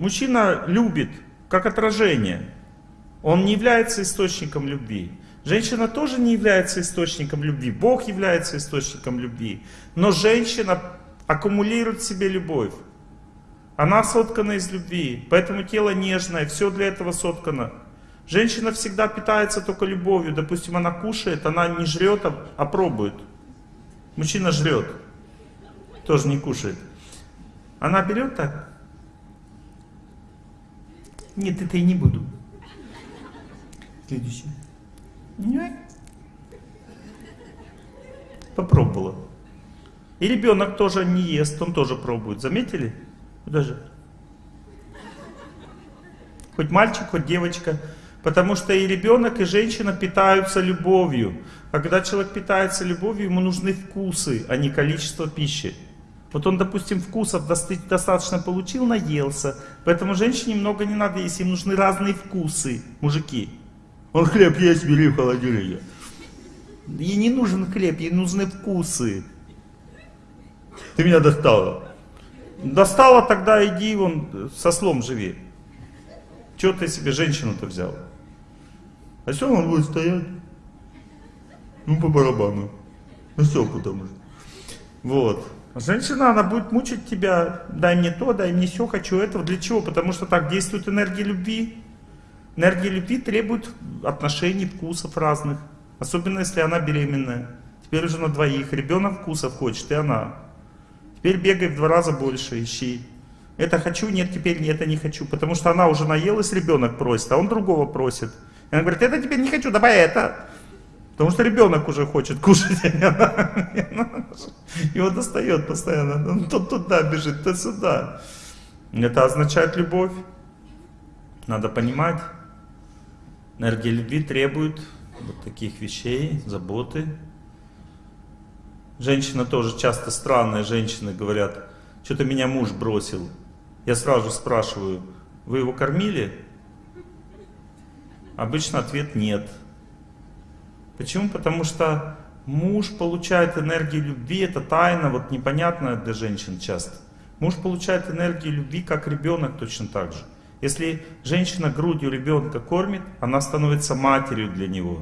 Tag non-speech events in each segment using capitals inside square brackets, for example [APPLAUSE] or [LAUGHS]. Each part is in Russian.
мужчина любит как отражение. Он не является источником любви. Женщина тоже не является источником любви. Бог является источником любви. Но женщина аккумулирует в себе любовь. Она соткана из любви. Поэтому тело нежное, все для этого соткано. Женщина всегда питается только любовью. Допустим, она кушает, она не жрет, а, а пробует. Мужчина жрет, тоже не кушает. Она берет так. Нет, это я не буду. Следующий. Нет. Попробовала. И ребенок тоже не ест, он тоже пробует. Заметили? Даже. Хоть мальчик, хоть девочка. Потому что и ребенок, и женщина питаются любовью. А когда человек питается любовью, ему нужны вкусы, а не количество пищи. Вот он, допустим, вкусов достаточно получил, наелся. Поэтому женщине много не надо есть, им нужны разные вкусы, мужики. Он хлеб есть, бери в холодильнике. Ей не нужен хлеб, ей нужны вкусы. Ты меня достала. Достала, тогда иди вон со слом живи. Чего ты себе женщину-то взял? А все он будет стоять. Ну, по барабану. Ну, все, потому что. Вот. Женщина, она будет мучить тебя. Дай мне то, дай мне все, хочу этого. Для чего? Потому что так действует энергия любви. Энергия любви требует отношений, вкусов разных. Особенно, если она беременная. Теперь уже на двоих. Ребенок вкусов хочет, и она. Теперь бегай в два раза больше, ищи. Это хочу, нет, теперь нет, это не хочу. Потому что она уже наелась, ребенок просит, а он другого просит. И она говорит, это теперь не хочу, давай это. Потому что ребенок уже хочет кушать, его достает постоянно. Он то туда бежит, то сюда. Это означает любовь. Надо понимать. Энергия любви требует вот таких вещей, заботы. Женщина тоже, часто странные женщины говорят, что-то меня муж бросил. Я сразу спрашиваю, вы его кормили? Обычно ответ нет. Почему? Потому что муж получает энергию любви, это тайна, вот непонятная для женщин часто. Муж получает энергию любви, как ребенок точно так же. Если женщина грудью ребенка кормит, она становится матерью для него.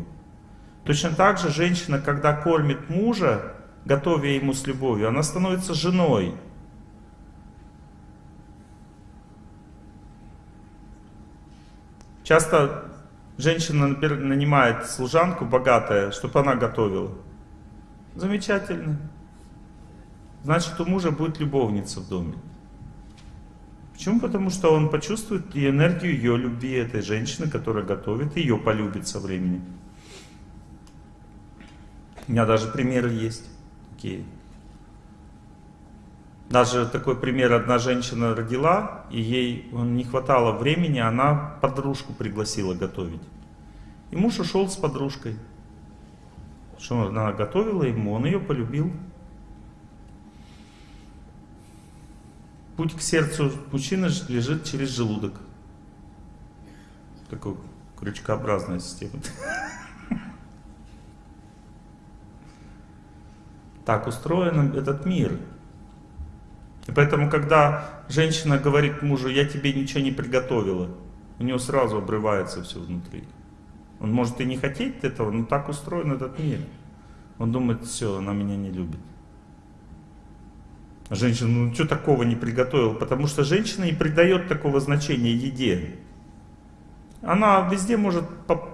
Точно так же женщина, когда кормит мужа, готовя ему с любовью, она становится женой. Часто Женщина нанимает служанку богатая, чтобы она готовила. Замечательно. Значит, у мужа будет любовница в доме. Почему? Потому что он почувствует и энергию ее любви этой женщины, которая готовит, и ее полюбит со временем. У меня даже примеры есть такие. Даже такой пример, одна женщина родила, и ей не хватало времени, она подружку пригласила готовить. И муж ушел с подружкой. Что она готовила ему, он ее полюбил. Путь к сердцу мужчины лежит через желудок. Такой крючкообразная система. [LAUGHS] Так устроен этот мир. И поэтому, когда женщина говорит мужу, я тебе ничего не приготовила, у него сразу обрывается все внутри. Он может и не хотеть этого, но так устроен этот мир. Он думает, все, она меня не любит. А женщина, ну что такого не приготовила? Потому что женщина не придает такого значения еде. Она везде может,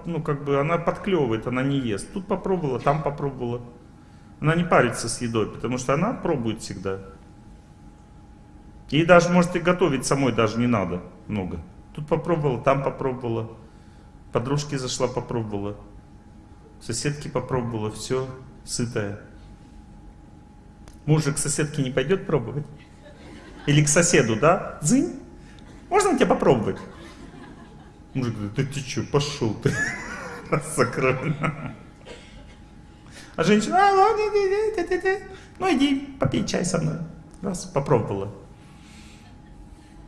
ну как бы, она подклевывает, она не ест. Тут попробовала, там попробовала. Она не парится с едой, потому что она пробует всегда. Ей даже, может, и готовить самой даже не надо много. Тут попробовала, там попробовала. Подружки зашла, попробовала. Соседки попробовала, все, сытая. Мужик к соседке не пойдет пробовать? Или к соседу, да? Зынь, можно тебе попробовать? Мужик говорит, да ты что, пошел ты. [LAUGHS] Закрой. А женщина, а, ну иди, попей чай со мной. Раз, попробовала.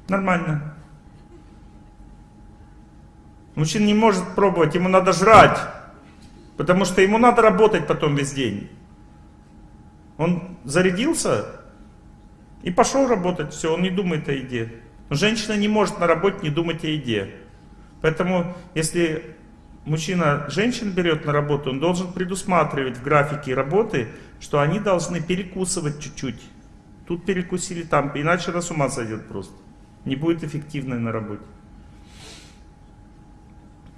Нормально. Мужчина не может пробовать, ему надо жрать. Потому что ему надо работать потом весь день. Он зарядился и пошел работать. Все, он не думает о еде. Но женщина не может на работе не думать о еде. Поэтому, если мужчина женщин берет на работу, он должен предусматривать в графике работы, что они должны перекусывать чуть-чуть. Тут перекусили, там, иначе она с ума сойдет просто. Не будет эффективной на работе.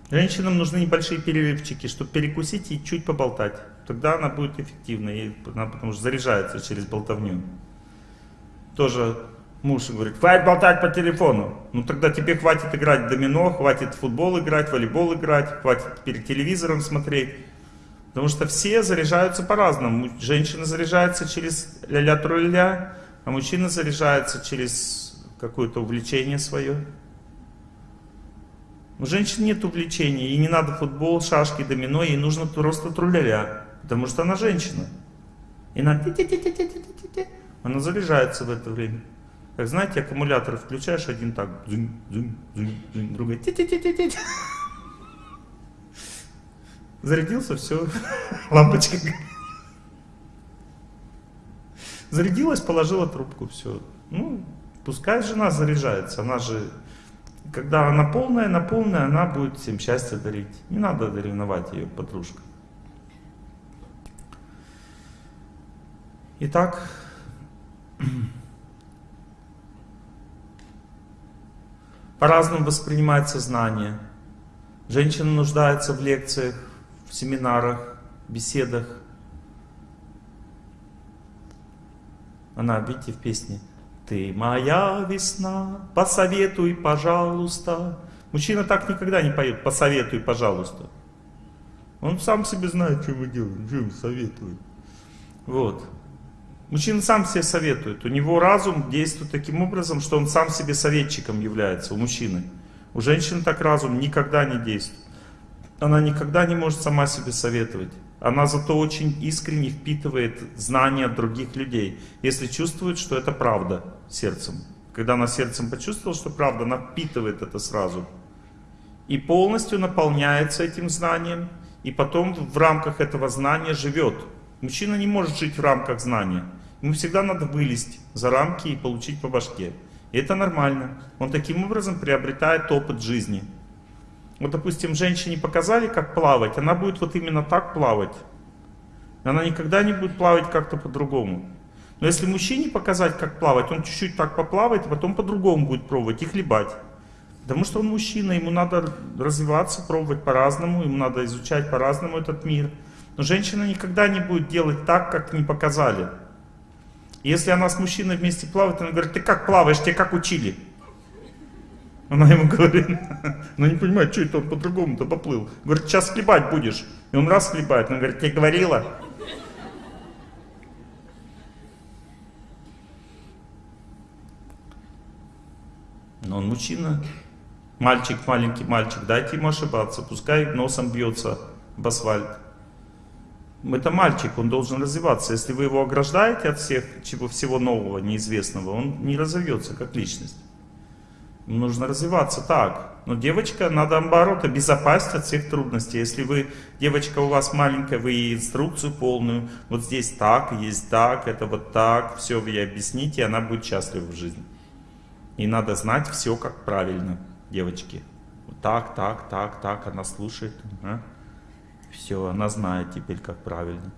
Женщинам нужны небольшие перерывчики, чтобы перекусить и чуть поболтать. Тогда она будет эффективной, она потому что заряжается через болтовню. Тоже муж говорит, хватит болтать по телефону. Ну тогда тебе хватит играть в домино, хватит в футбол играть, в волейбол играть, хватит перед телевизором смотреть. Потому что все заряжаются по-разному. Женщина заряжается через ля-ля тролля, а мужчина заряжается через какое-то увлечение свое. У женщин нет увлечений, ей не надо футбол, шашки, домино, ей нужно просто труляля, потому что она женщина. И она, она заряжается в это время. Как знаете, аккумулятор включаешь один так, дзынь, дзынь, дзынь, дзынь, другой, ти ти ти ти ти Зарядился, все, [LAUGHS] лампочка. Зарядилась, положила трубку, все. Ну, пускай жена заряжается, она же когда она полная, на полная, она будет всем счастье дарить. Не надо ревновать ее, подружка. Итак, [CLEARS THROAT] по-разному воспринимается знание. Женщина нуждается в лекциях, в семинарах, беседах. Она, видите, в песне ты моя весна, посоветуй, пожалуйста. Мужчина так никогда не поет, посоветуй, пожалуйста. Он сам себе знает, что мы делаем, что ему советует. Вот. Мужчина сам себе советует. У него разум действует таким образом, что он сам себе советчиком является, у мужчины. У женщины так разум никогда не действует. Она никогда не может сама себе советовать. Она зато очень искренне впитывает знания других людей, если чувствует, что это правда сердцем. Когда она сердцем почувствовала, что правда, она впитывает это сразу. И полностью наполняется этим знанием, и потом в рамках этого знания живет. Мужчина не может жить в рамках знания. Ему всегда надо вылезть за рамки и получить по башке. И это нормально. Он таким образом приобретает опыт жизни. Вот, допустим, женщине показали, как плавать, она будет вот именно так плавать. Она никогда не будет плавать как-то по-другому. Но если мужчине показать, как плавать, он чуть-чуть так поплавает, а потом по-другому будет пробовать и хлебать. Потому что он мужчина, ему надо развиваться, пробовать по-разному, ему надо изучать по-разному этот мир. Но женщина никогда не будет делать так, как не показали. И если она с мужчиной вместе плавает, она говорит, ты как плаваешь, тебе как учили? Она ему говорит, ну не понимает, что это он по-другому-то поплыл. Говорит, сейчас хлебать будешь. И он раз хлебает, она говорит, тебе говорила. Но он мужчина, мальчик, маленький мальчик, дайте ему ошибаться, пускай носом бьется в асфальт. Это мальчик, он должен развиваться. Если вы его ограждаете от всех, чего всего нового, неизвестного, он не разовьется как личность нужно развиваться так. Но девочка, надо наоборот обезопасить от всех трудностей. Если вы, девочка у вас маленькая, вы ей инструкцию полную, вот здесь так, есть так, это вот так, все вы ей объясните, и она будет счастлива в жизни. И надо знать все как правильно, девочки. Вот так, так, так, так, она слушает. А? Все, она знает теперь как правильно.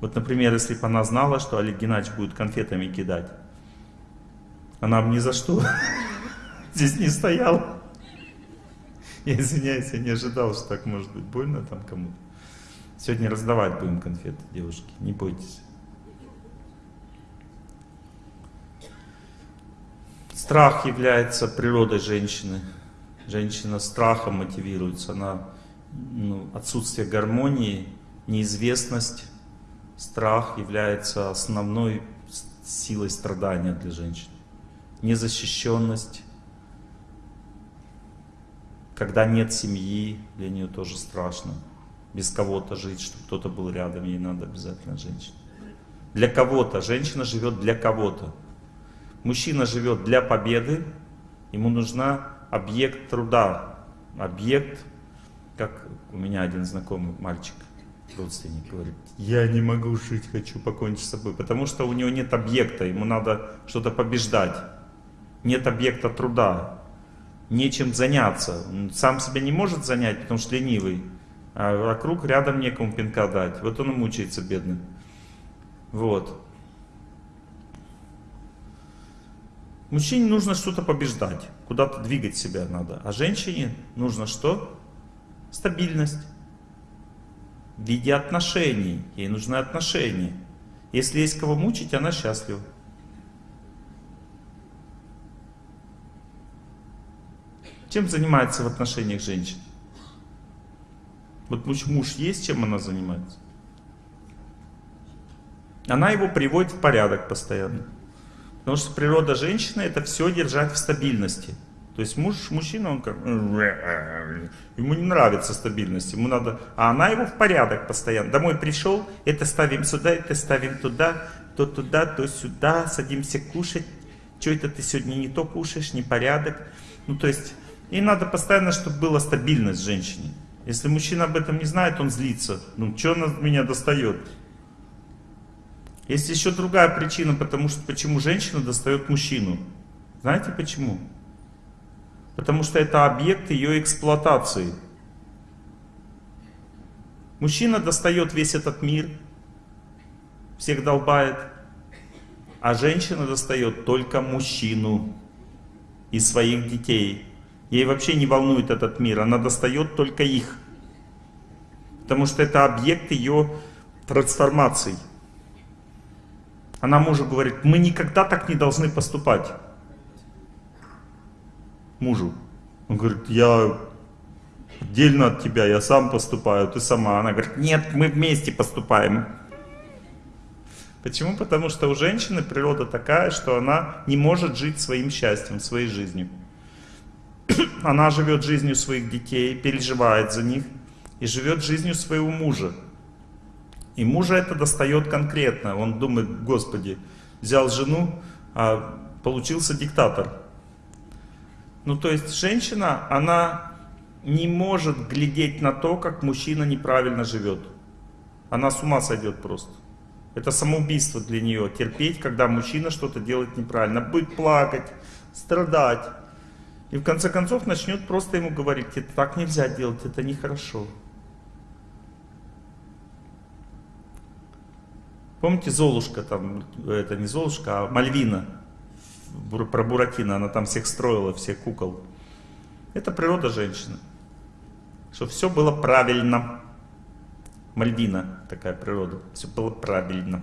Вот, например, если бы она знала, что Олег Геннадьевич будет конфетами кидать, она бы ни за что здесь не стоял. Я извиняюсь, я не ожидал, что так может быть больно там кому-то. Сегодня раздавать будем конфеты, девушки, не бойтесь. Страх является природой женщины. Женщина страхом мотивируется. Она, ну, отсутствие гармонии, неизвестность, страх является основной силой страдания для женщин. Незащищенность, когда нет семьи, для нее тоже страшно. Без кого-то жить, чтобы кто-то был рядом, ей надо обязательно женщина. Для кого-то, женщина живет для кого-то. Мужчина живет для победы, ему нужна объект труда. Объект, как у меня один знакомый мальчик, родственник говорит, я не могу жить, хочу покончить с собой, потому что у него нет объекта, ему надо что-то побеждать. нет объекта труда, нечем заняться. Сам себя не может занять, потому что ленивый, а вокруг рядом некому пинка дать. Вот он и мучается, бедный. Вот. Мужчине нужно что-то побеждать, куда-то двигать себя надо. А женщине нужно что? Стабильность. В виде отношений. Ей нужны отношения. Если есть кого мучить, она счастлива. Чем занимается в отношениях женщин? Вот муж, есть, чем она занимается? Она его приводит в порядок постоянно. Потому что природа женщины это все держать в стабильности. То есть муж, мужчина, он как... Ему не нравится стабильность, ему надо... А она его в порядок постоянно. Домой пришел, это ставим сюда, это ставим туда, то туда, то сюда, садимся кушать. Что это ты сегодня не то кушаешь, не порядок. Ну то есть, ей надо постоянно, чтобы была стабильность женщине. Если мужчина об этом не знает, он злится. Ну, что она меня достает? Есть еще другая причина, потому что почему женщина достает мужчину. Знаете почему? Потому что это объект ее эксплуатации. Мужчина достает весь этот мир, всех долбает, а женщина достает только мужчину и своих детей. Ей вообще не волнует этот мир, она достает только их. Потому что это объект ее трансформации. Она мужу говорит, мы никогда так не должны поступать. Мужу. Он говорит, я отдельно от тебя, я сам поступаю, ты сама. Она говорит, нет, мы вместе поступаем. Почему? Потому что у женщины природа такая, что она не может жить своим счастьем, своей жизнью. [COUGHS] Она живет жизнью своих детей, переживает за них и живет жизнью своего мужа. И мужа это достает конкретно. Он думает, Господи, взял жену, а получился диктатор. Ну то есть женщина, она не может глядеть на то, как мужчина неправильно живет. Она с ума сойдет просто. Это самоубийство для нее, терпеть, когда мужчина что-то делает неправильно. Будет плакать, страдать. И в конце концов начнет просто ему говорить, это так нельзя делать, это нехорошо. Помните Золушка, там, это не Золушка, а Мальвина, про Буратино, она там всех строила, всех кукол. Это природа женщины. Что все было правильно. Мальвина такая природа, все было правильно.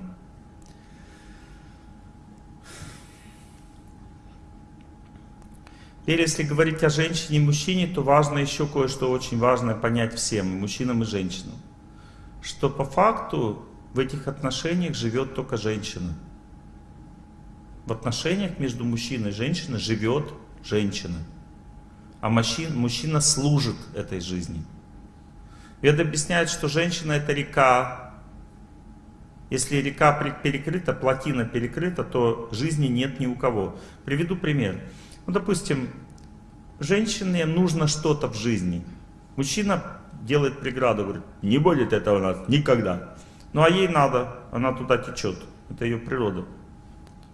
Теперь, если говорить о женщине и мужчине, то важно еще кое-что очень важное понять всем, мужчинам и женщинам. Что по факту в этих отношениях живет только женщина. В отношениях между мужчиной и женщиной живет женщина. А мужчина, мужчина служит этой жизни. Вед объясняет, что женщина это река. Если река перекрыта, плотина перекрыта, то жизни нет ни у кого. Приведу пример. Ну, допустим, женщине нужно что-то в жизни. Мужчина делает преграду, говорит, не будет это у нас никогда. Ну а ей надо, она туда течет. Это ее природа.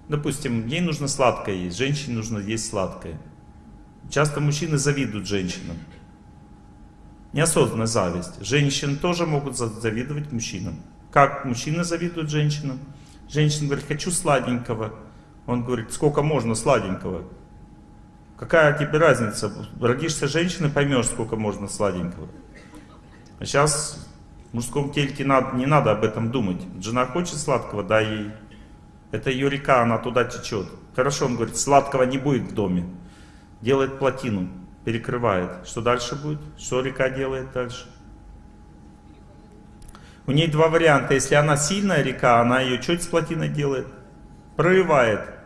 Допустим, ей нужно сладкое есть, женщине нужно есть сладкое. Часто мужчины завидуют женщинам. Неосознанная зависть. Женщины тоже могут завидовать мужчинам. Как мужчины завидуют женщинам? Женщина говорит, хочу сладенького. Он говорит, сколько можно сладенького? Какая тебе разница? Родишься женщиной, поймешь, сколько можно сладенького. А сейчас в мужском тельке надо, не надо об этом думать. Жена хочет сладкого, дай ей. Это ее река, она туда течет. Хорошо, он говорит, сладкого не будет в доме. Делает плотину, перекрывает. Что дальше будет? Что река делает дальше? У нее два варианта. Если она сильная река, она ее чуть с плотиной делает? Прорывает.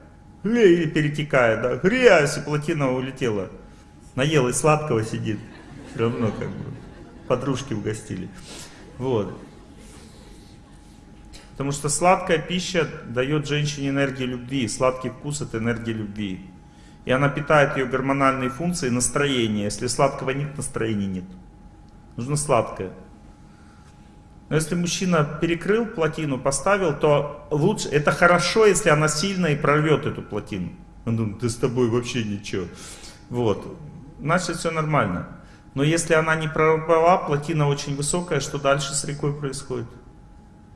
Или перетекает, да? Грязь, и плотина улетела. Наелась сладкого сидит. Все равно как бы подружки угостили. Вот. Потому что сладкая пища дает женщине энергию любви. Сладкий вкус это энергия любви. И она питает ее гормональные функции, настроение. Если сладкого нет, настроения нет. Нужно сладкое. Но если мужчина перекрыл плотину, поставил, то лучше, это хорошо, если она сильно и прорвет эту плотину. Он думает, да с тобой вообще ничего. Вот. Значит, все нормально. Но если она не прорвала, плотина очень высокая, что дальше с рекой происходит?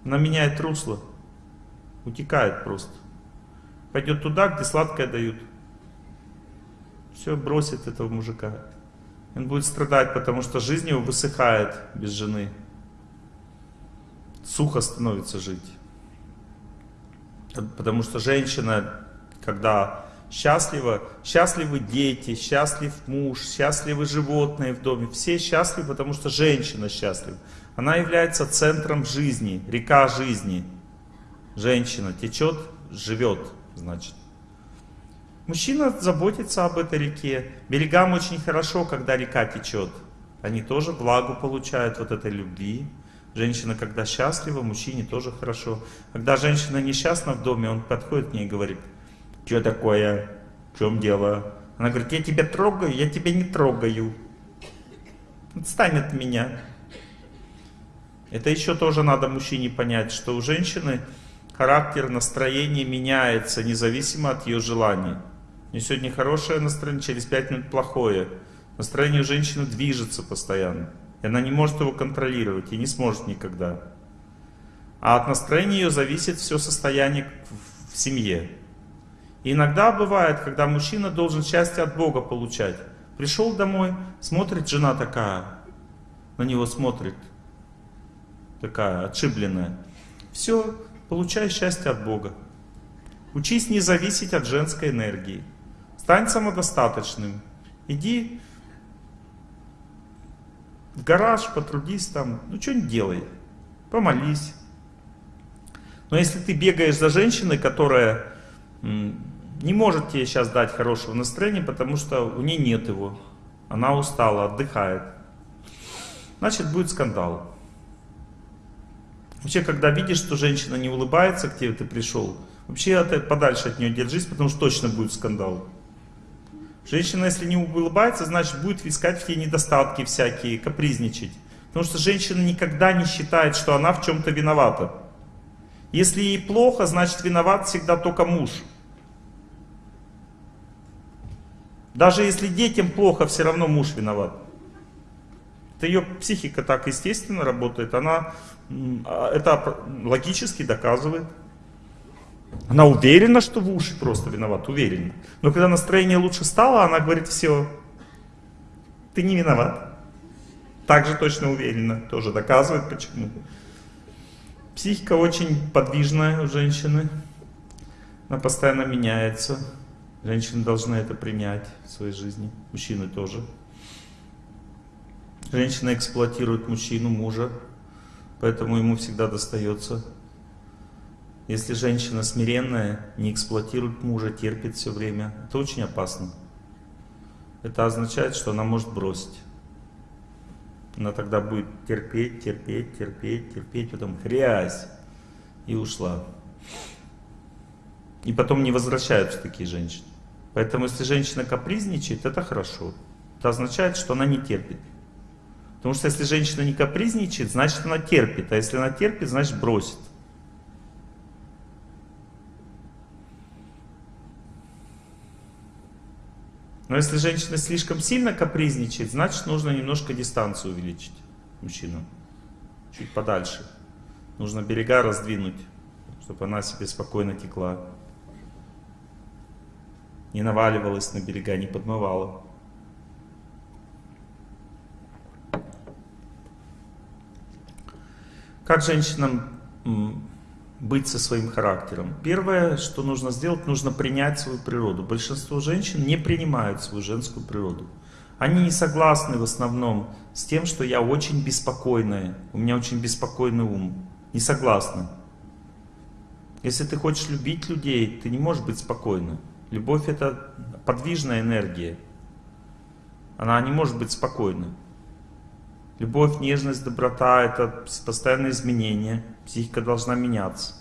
Она меняет русло. Утекает просто. Пойдет туда, где сладкое дают. Все, бросит этого мужика. Он будет страдать, потому что жизнь его высыхает без жены. Сухо становится жить. Потому что женщина, когда счастлива, счастливы дети, счастлив муж, счастливы животные в доме. Все счастливы, потому что женщина счастлива. Она является центром жизни, река жизни. Женщина течет, живет, значит. Мужчина заботится об этой реке. Берегам очень хорошо, когда река течет. Они тоже влагу получают вот этой любви. Женщина, когда счастлива, мужчине тоже хорошо. Когда женщина несчастна в доме, он подходит к ней и говорит, что такое, в чем дело? Она говорит, я тебя трогаю, я тебя не трогаю. Отстань от меня. Это еще тоже надо мужчине понять, что у женщины характер, настроение меняется независимо от ее желаний. У сегодня хорошее настроение, через 5 минут плохое. Настроение у женщины движется постоянно. И она не может его контролировать и не сможет никогда. А от настроения ее зависит все состояние в семье. И иногда бывает, когда мужчина должен счастье от Бога получать. Пришел домой, смотрит жена такая, на него смотрит, такая отшибленная. Все, получай счастье от Бога. Учись не зависеть от женской энергии. Стань самодостаточным. Иди в гараж, потрудись там, ну что-нибудь делай. Помолись. Но если ты бегаешь за женщиной, которая не может тебе сейчас дать хорошего настроения, потому что у нее нет его. Она устала, отдыхает. Значит, будет скандал. Вообще, когда видишь, что женщина не улыбается, к тебе ты пришел, вообще подальше от нее держись, потому что точно будет скандал. Женщина, если не улыбается, значит будет искать в тебе недостатки всякие, капризничать. Потому что женщина никогда не считает, что она в чем-то виновата. Если ей плохо, значит виноват всегда только муж. Даже если детям плохо, все равно муж виноват. Это ее психика так естественно работает. Она а, это логически доказывает. Она уверена, что в уши просто виноват, уверена. Но когда настроение лучше стало, она говорит, все, ты не виноват. Также точно уверена, тоже доказывает почему. Психика очень подвижная у женщины. Она постоянно меняется. Женщины должны это принять в своей жизни. Мужчины тоже. Женщина эксплуатирует мужчину, мужа. Поэтому ему всегда достается если женщина смиренная, не эксплуатирует мужа, терпит все время, это очень опасно. Это означает, что она может бросить. Она тогда будет терпеть, терпеть, терпеть, терпеть, потом грязь. И ушла. И потом не возвращаются такие женщины. Поэтому если женщина капризничает, это хорошо. Это означает, что она не терпит. Потому что если женщина не капризничает, значит она терпит. А если она терпит, значит бросит. Но если женщина слишком сильно капризничает, значит нужно немножко дистанцию увеличить мужчину. Чуть подальше. Нужно берега раздвинуть, чтобы она себе спокойно текла. Не наваливалась на берега, не подмывала. Как женщинам быть со своим характером. Первое, что нужно сделать, нужно принять свою природу. Большинство женщин не принимают свою женскую природу. Они не согласны в основном с тем, что я очень беспокойная, у меня очень беспокойный ум. Не согласны. Если ты хочешь любить людей, ты не можешь быть спокойным. Любовь это подвижная энергия. Она не может быть спокойной. Любовь, нежность, доброта — это постоянное изменение. Психика должна меняться.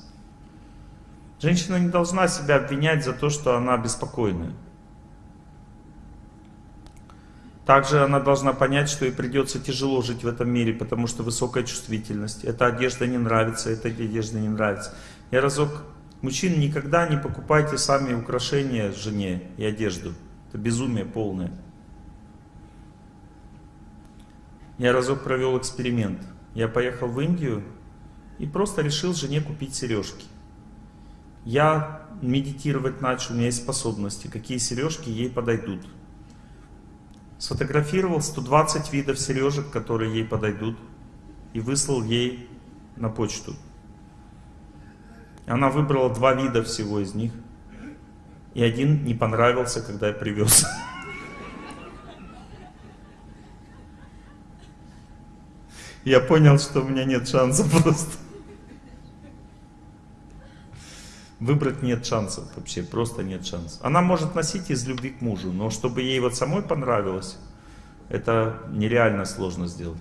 Женщина не должна себя обвинять за то, что она беспокойная. Также она должна понять, что ей придется тяжело жить в этом мире, потому что высокая чувствительность. Эта одежда не нравится, эта одежда не нравится. Я разок Мужчин, никогда не покупайте сами украшения жене и одежду. Это безумие полное. Я разок провел эксперимент. Я поехал в Индию и просто решил жене купить сережки. Я медитировать начал, у меня есть способности, какие сережки ей подойдут. Сфотографировал 120 видов сережек, которые ей подойдут, и выслал ей на почту. Она выбрала два вида всего из них, и один не понравился, когда я привез. Я понял, что у меня нет шансов просто. Выбрать нет шансов вообще, просто нет шансов. Она может носить из любви к мужу, но чтобы ей вот самой понравилось, это нереально сложно сделать.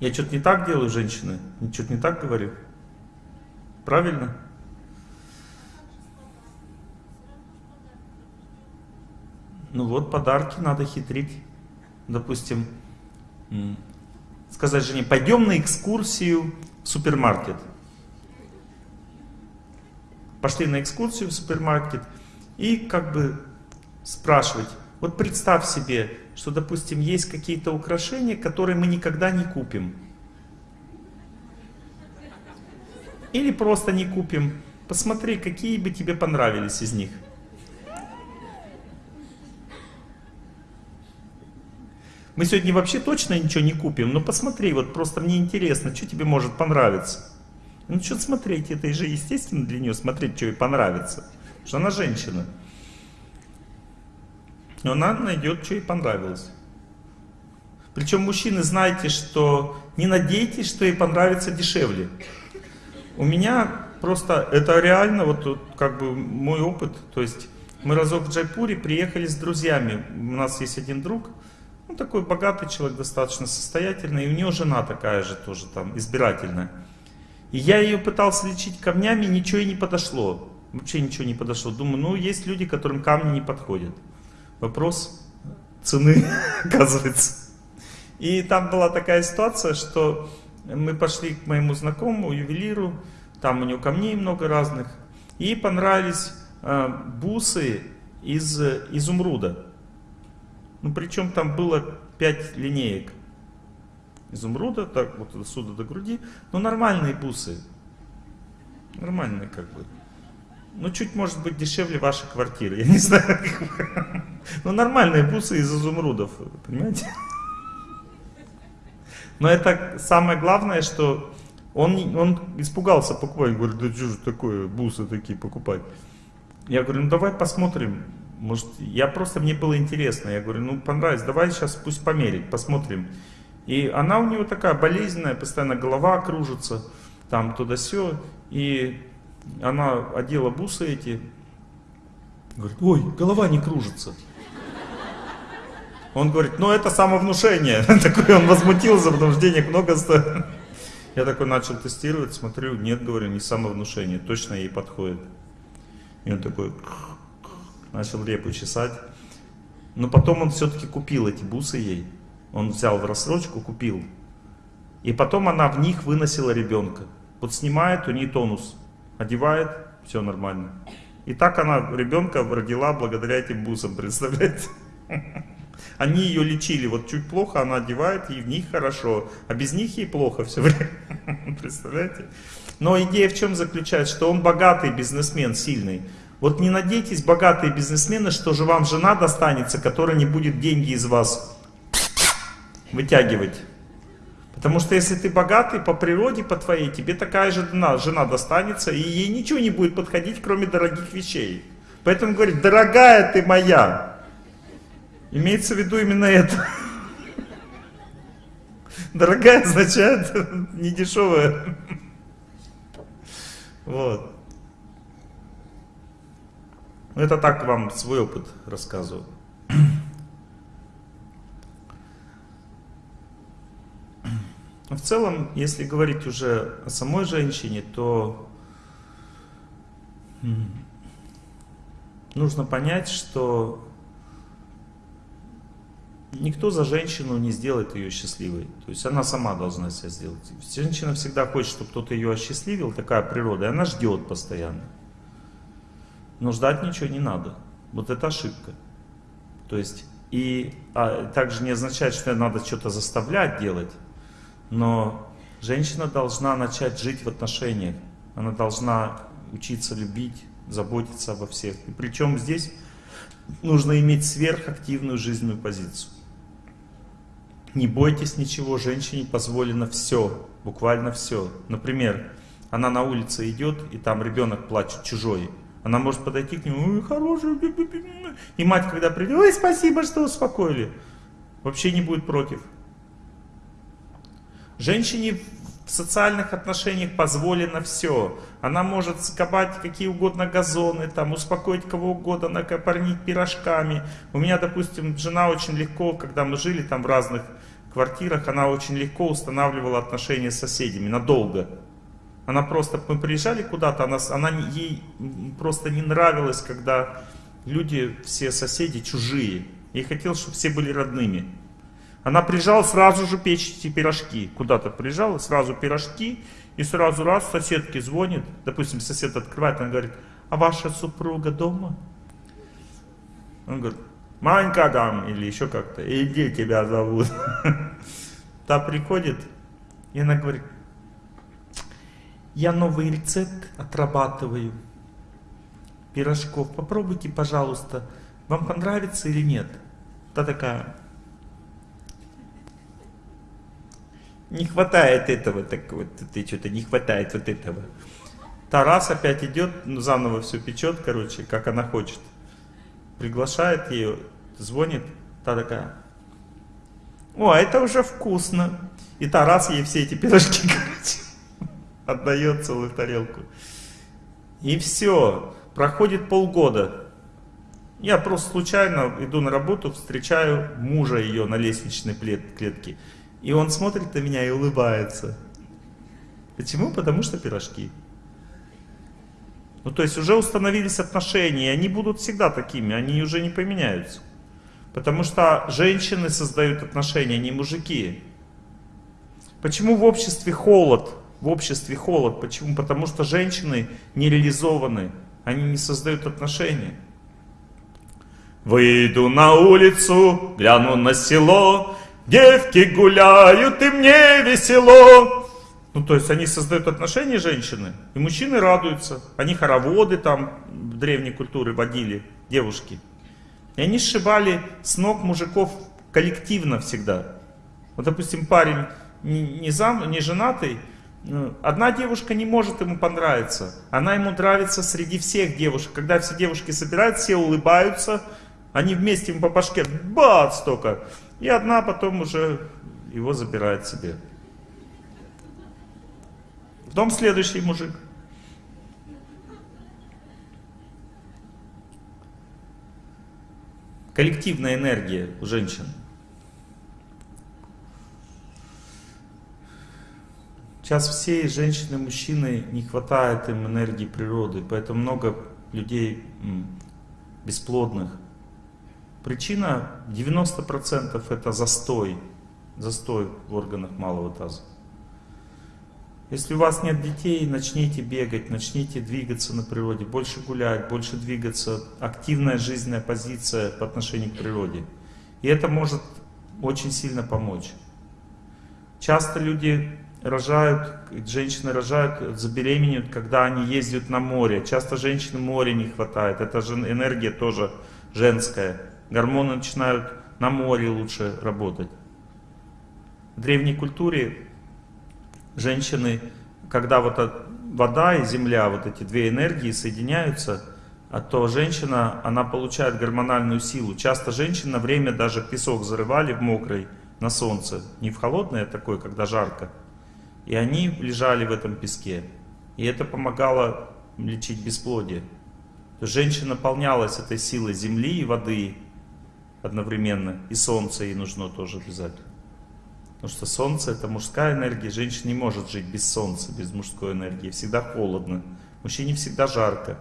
Я что-то не так делаю, женщины? Что-то не так говорю? Правильно? Ну вот, подарки надо хитрить. Допустим, сказать жене, пойдем на экскурсию в супермаркет. Пошли на экскурсию в супермаркет и как бы спрашивать, вот представь себе, что, допустим, есть какие-то украшения, которые мы никогда не купим. Или просто не купим. Посмотри, какие бы тебе понравились из них. Мы сегодня вообще точно ничего не купим, но посмотри, вот просто мне интересно, что тебе может понравиться. Ну что смотреть, это же естественно для нее смотреть, что ей понравится. Потому что она женщина. Но она найдет, что ей понравилось. Причем мужчины, знаете, что не надейтесь, что ей понравится дешевле. У меня просто, это реально, вот как бы мой опыт, то есть мы разок в Джайпуре приехали с друзьями. У нас есть один друг, ну, такой богатый человек, достаточно состоятельный, и у него жена такая же тоже там, избирательная. И я ее пытался лечить камнями, ничего и не подошло. Вообще ничего не подошло. Думаю, ну, есть люди, которым камни не подходят. Вопрос цены, [LAUGHS] оказывается. И там была такая ситуация, что мы пошли к моему знакомому, ювелиру, там у него камней много разных, и понравились э, бусы из изумруда. Ну, причем там было 5 линеек изумруда, так вот отсюда до груди. Но нормальные бусы. Нормальные как бы. Ну, чуть может быть дешевле вашей квартиры, я не [LAUGHS] знаю. Но нормальные бусы из изумрудов, понимаете? Но это самое главное, что он, он испугался покупать. Говорит, да что же такое, бусы такие покупать? Я говорю, ну давай посмотрим, может, я просто, мне было интересно. Я говорю, ну понравилось, давай сейчас пусть померить, посмотрим. И она у него такая болезненная, постоянно голова кружится, там туда-сё. И она одела бусы эти. Говорит, ой, голова не кружится. Он говорит, ну это самовнушение. [LAUGHS] Такой он возмутился, потому что денег много стоит. Я такой начал тестировать, смотрю, нет, говорю, не самовнушение, точно ей подходит. И он такой, начал репу чесать. Но потом он все-таки купил эти бусы ей. Он взял в рассрочку, купил. И потом она в них выносила ребенка. Вот снимает, у нее тонус. Одевает, все нормально. И так она ребенка родила благодаря этим бусам, представляете? [LAUGHS] Они ее лечили, вот чуть плохо она одевает, и в них хорошо, а без них ей плохо все время. [LAUGHS] Представляете? Но идея в чем заключается, что он богатый бизнесмен, сильный. Вот не надейтесь, богатые бизнесмены, что же вам жена достанется, которая не будет деньги из вас вытягивать. Потому что если ты богатый по природе, по твоей, тебе такая же жена, достанется, и ей ничего не будет подходить, кроме дорогих вещей. Поэтому говорит, дорогая ты моя. Имеется в виду именно это. [LAUGHS] Дорогая означает [LAUGHS] недешевая. [LAUGHS] Вот. Это так вам свой опыт рассказываю. В целом, если говорить уже о самой женщине, то нужно понять, что никто за женщину не сделает ее счастливой. То есть она сама должна себя сделать. Женщина всегда хочет, чтобы кто-то ее осчастливил, такая природа, и она ждет постоянно. Но ждать ничего не надо. Вот это ошибка. То есть, и а, также не означает, что надо что-то заставлять делать, но женщина должна начать жить в отношениях. Она должна учиться любить, заботиться обо всех. И причем здесь нужно иметь сверхактивную жизненную позицию. Не бойтесь ничего, женщине позволено все, буквально все. Например, она на улице идет, и там ребенок плачет чужой. Она может подойти к нему, ой, хороший, и мать, когда придет, ой, спасибо, что успокоили. Вообще не будет против. Женщине в социальных отношениях позволено все. Она может скобать какие угодно газоны, там, успокоить кого угодно, накопорнить пирожками. У меня, допустим, жена очень легко, когда мы жили там в разных квартирах, она очень легко устанавливала отношения с соседями, надолго. Она просто, мы приезжали куда-то, она, она ей просто не нравилось, когда люди, все соседи чужие. Ей хотелось, чтобы все были родными. Она приезжала сразу же печь эти пирожки. Куда-то приезжала, сразу пирожки. И сразу раз соседке звонит. Допустим, сосед открывает, она говорит, а ваша супруга дома? Он говорит, Манька там, или еще как-то, иди тебя зовут. [LAUGHS] Та приходит, и она говорит, я новый рецепт отрабатываю пирожков. Попробуйте, пожалуйста, вам понравится или нет? Та такая, не хватает этого, так вот, ты что-то не хватает вот этого. Тарас опять идет, ну, заново все печет, короче, как она хочет. Приглашает ее, звонит, та такая, о, а это уже вкусно. И Тарас ей все эти пирожки, [LAUGHS] короче, отдает целую тарелку. И все, проходит полгода. Я просто случайно иду на работу, встречаю мужа ее на лестничной клетке. И он смотрит на меня и улыбается. Почему? Потому что пирожки. Ну, то есть уже установились отношения, и они будут всегда такими, они уже не поменяются. Потому что женщины создают отношения, а не мужики. Почему в обществе холод? В обществе холод. Почему? Потому что женщины не реализованы, они не создают отношения. Выйду на улицу, гляну на село, Девки гуляют, и мне весело. Ну, то есть они создают отношения женщины, и мужчины радуются. Они хороводы там в древней культуре водили, девушки. И они сшибали с ног мужиков коллективно всегда. Вот, допустим, парень не, не, зам, не женатый, одна девушка не может ему понравиться. Она ему нравится среди всех девушек. Когда все девушки собираются, все улыбаются, они вместе ему по башке, бац, только. И одна потом уже его забирает себе. Потом следующий мужик. Коллективная энергия у женщин. Сейчас все женщины, мужчины, не хватает им энергии природы, поэтому много людей бесплодных. Причина 90% это застой, застой в органах малого таза. Если у вас нет детей, начните бегать, начните двигаться на природе, больше гулять, больше двигаться, активная жизненная позиция по отношению к природе. И это может очень сильно помочь. Часто люди рожают, женщины рожают, забеременеют, когда они ездят на море. Часто женщин моря не хватает, это же энергия тоже женская гормоны начинают на море лучше работать. В древней культуре женщины, когда вот вода и земля, вот эти две энергии соединяются, а то женщина, она получает гормональную силу. Часто женщины на время даже песок зарывали в мокрый на солнце, не в холодное такое, когда жарко. И они лежали в этом песке. И это помогало лечить бесплодие. Женщина наполнялась этой силой земли и воды, одновременно. И солнце ей нужно тоже обязательно. Потому что солнце это мужская энергия, женщина не может жить без солнца, без мужской энергии. Всегда холодно. Мужчине всегда жарко.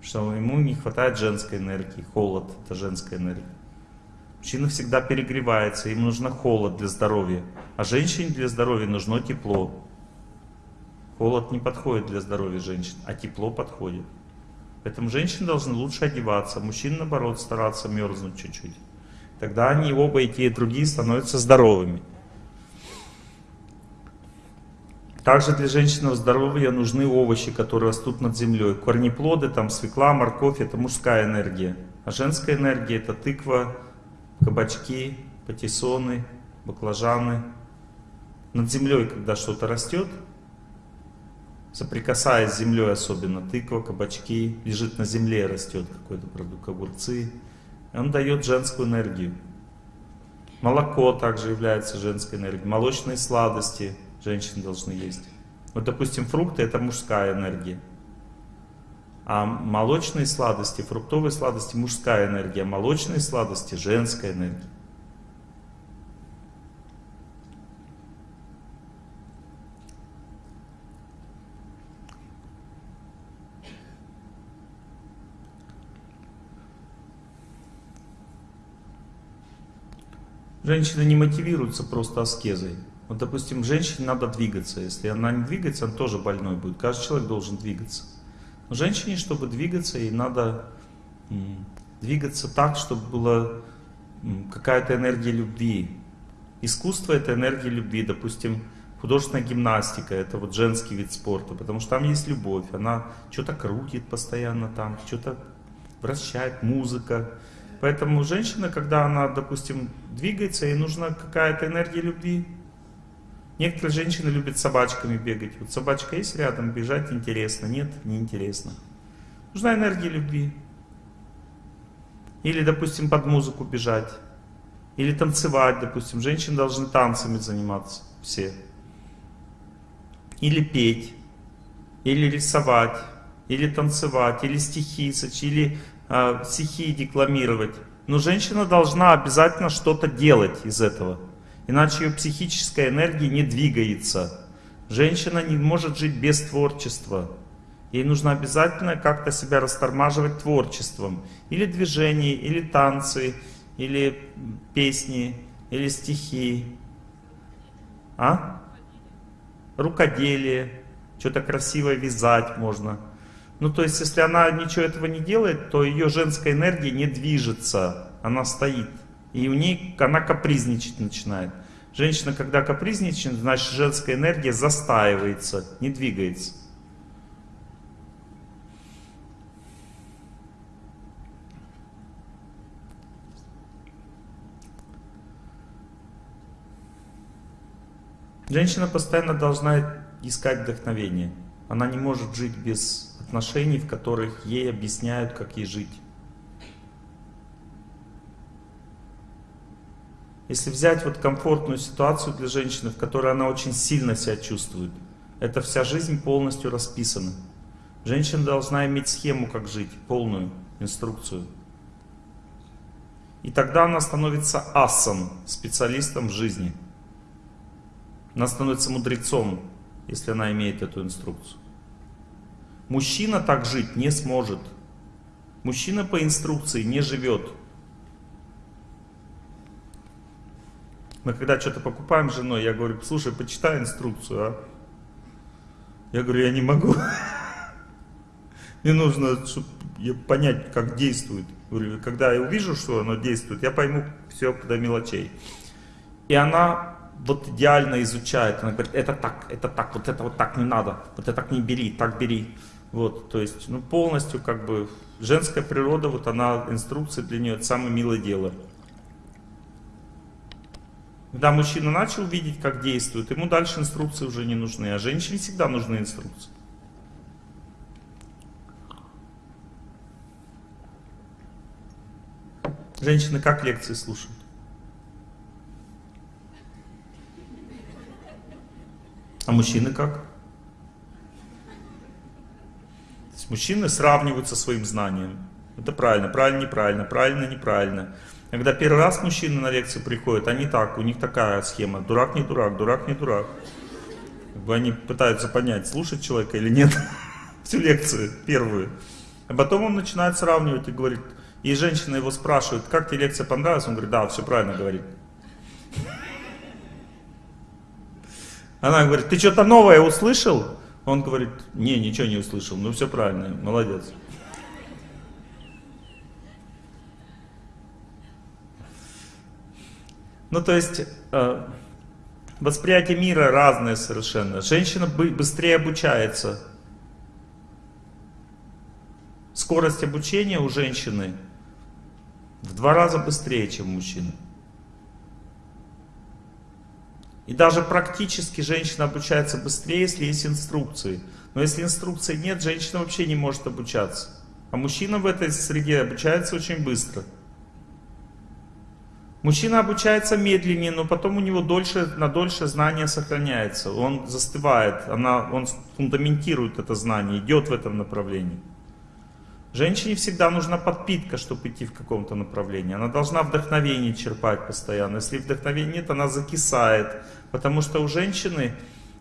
Что ему не хватает женской энергии. Холод это женская энергия. Мужчина всегда перегревается, ему нужно холод для здоровья. А женщине для здоровья нужно тепло. Холод не подходит для здоровья женщин, а тепло подходит. Поэтому женщины должны лучше одеваться, мужчины, наоборот, стараться мерзнуть чуть-чуть. Тогда они оба, и те, и другие, становятся здоровыми. Также для женщинного здоровья нужны овощи, которые растут над землей. Корнеплоды, там свекла, морковь, это мужская энергия. А женская энергия это тыква, кабачки, патиссоны, баклажаны. Над землей, когда что-то растет, соприкасаясь с землей особенно, тыква, кабачки, лежит на земле, растет какой-то продукт, огурцы, он дает женскую энергию. Молоко также является женской энергией, молочные сладости женщины должны есть. Вот, допустим, фрукты это мужская энергия. А молочные сладости, фруктовые сладости мужская энергия, молочные сладости женская энергия. Женщины не мотивируются просто аскезой. Вот, допустим, женщине надо двигаться. Если она не двигается, она тоже больной будет. Каждый человек должен двигаться. Женщине, чтобы двигаться, ей надо двигаться так, чтобы была какая-то энергия любви. Искусство — это энергия любви. Допустим, художественная гимнастика — это вот женский вид спорта, потому что там есть любовь. Она что-то крутит постоянно там, что-то вращает, музыка. Поэтому женщина, когда она, допустим, двигается, ей нужна какая-то энергия любви. Некоторые женщины любят собачками бегать. Вот собачка есть рядом, бежать интересно. Нет, неинтересно. Нужна энергия любви. Или, допустим, под музыку бежать. Или танцевать, допустим. Женщины должны танцами заниматься. Все. Или петь. Или рисовать. Или танцевать. Или стихи сочинить. Или э, стихи декламировать. Но женщина должна обязательно что-то делать из этого. Иначе ее психическая энергия не двигается. Женщина не может жить без творчества. Ей нужно обязательно как-то себя растормаживать творчеством. Или движение, или танцы, или песни, или стихи. А? Рукоделие. Что-то красивое вязать можно. Ну, то есть, если она ничего этого не делает, то ее женская энергия не движется. Она стоит. И у ней она капризничать начинает. Женщина, когда капризничает, значит женская энергия застаивается, не двигается. Женщина постоянно должна искать вдохновение. Она не может жить без отношений, в которых ей объясняют, как ей жить. Если взять вот комфортную ситуацию для женщины, в которой она очень сильно себя чувствует, это вся жизнь полностью расписана. Женщина должна иметь схему, как жить, полную инструкцию. И тогда она становится асом, специалистом в жизни. Она становится мудрецом, если она имеет эту инструкцию. Мужчина так жить не сможет. Мужчина по инструкции не живет. Мы когда что-то покупаем с женой, я говорю, слушай, почитай инструкцию, а. Я говорю, я не могу. [LAUGHS] Мне нужно понять, как действует. Когда я увижу, что оно действует, я пойму все до мелочей. И она вот идеально изучает. Она говорит, это так, это так, вот это вот так не надо, вот это так не бери, так бери. Вот, то есть, ну, полностью, как бы, женская природа, вот она, инструкция для нее, это самое милое дело. Когда мужчина начал видеть, как действует, ему дальше инструкции уже не нужны, а женщине всегда нужны инструкции. Женщины как лекции слушают? А мужчины как? То есть мужчины сравниваются своим знанием. Это правильно, правильно, неправильно, правильно, неправильно. Когда первый раз мужчины на лекцию приходят, они так, у них такая схема. Дурак не дурак, дурак не дурак. Они пытаются понять, слушать человека или нет. [LAUGHS] Всю лекцию, первую. А потом он начинает сравнивать и говорит, И женщина его спрашивает, как тебе лекция понравилась? Он говорит, да, все правильно говорит. Она говорит, ты что-то новое услышал? Он говорит, не, ничего не услышал, ну все правильно, молодец. Ну то есть э, восприятие мира разное совершенно. Женщина быстрее обучается. Скорость обучения у женщины в два раза быстрее, чем у мужчины. И даже практически женщина обучается быстрее, если есть инструкции. Но если инструкций нет, женщина вообще не может обучаться. А мужчина в этой среде обучается очень быстро. Мужчина обучается медленнее, но потом у него дольше, на дольше знание сохраняется. Он застывает, она, он фундаментирует это знание, идет в этом направлении. Женщине всегда нужна подпитка, чтобы идти в каком-то направлении. Она должна вдохновение черпать постоянно. Если вдохновения нет, она закисает. Потому что у женщины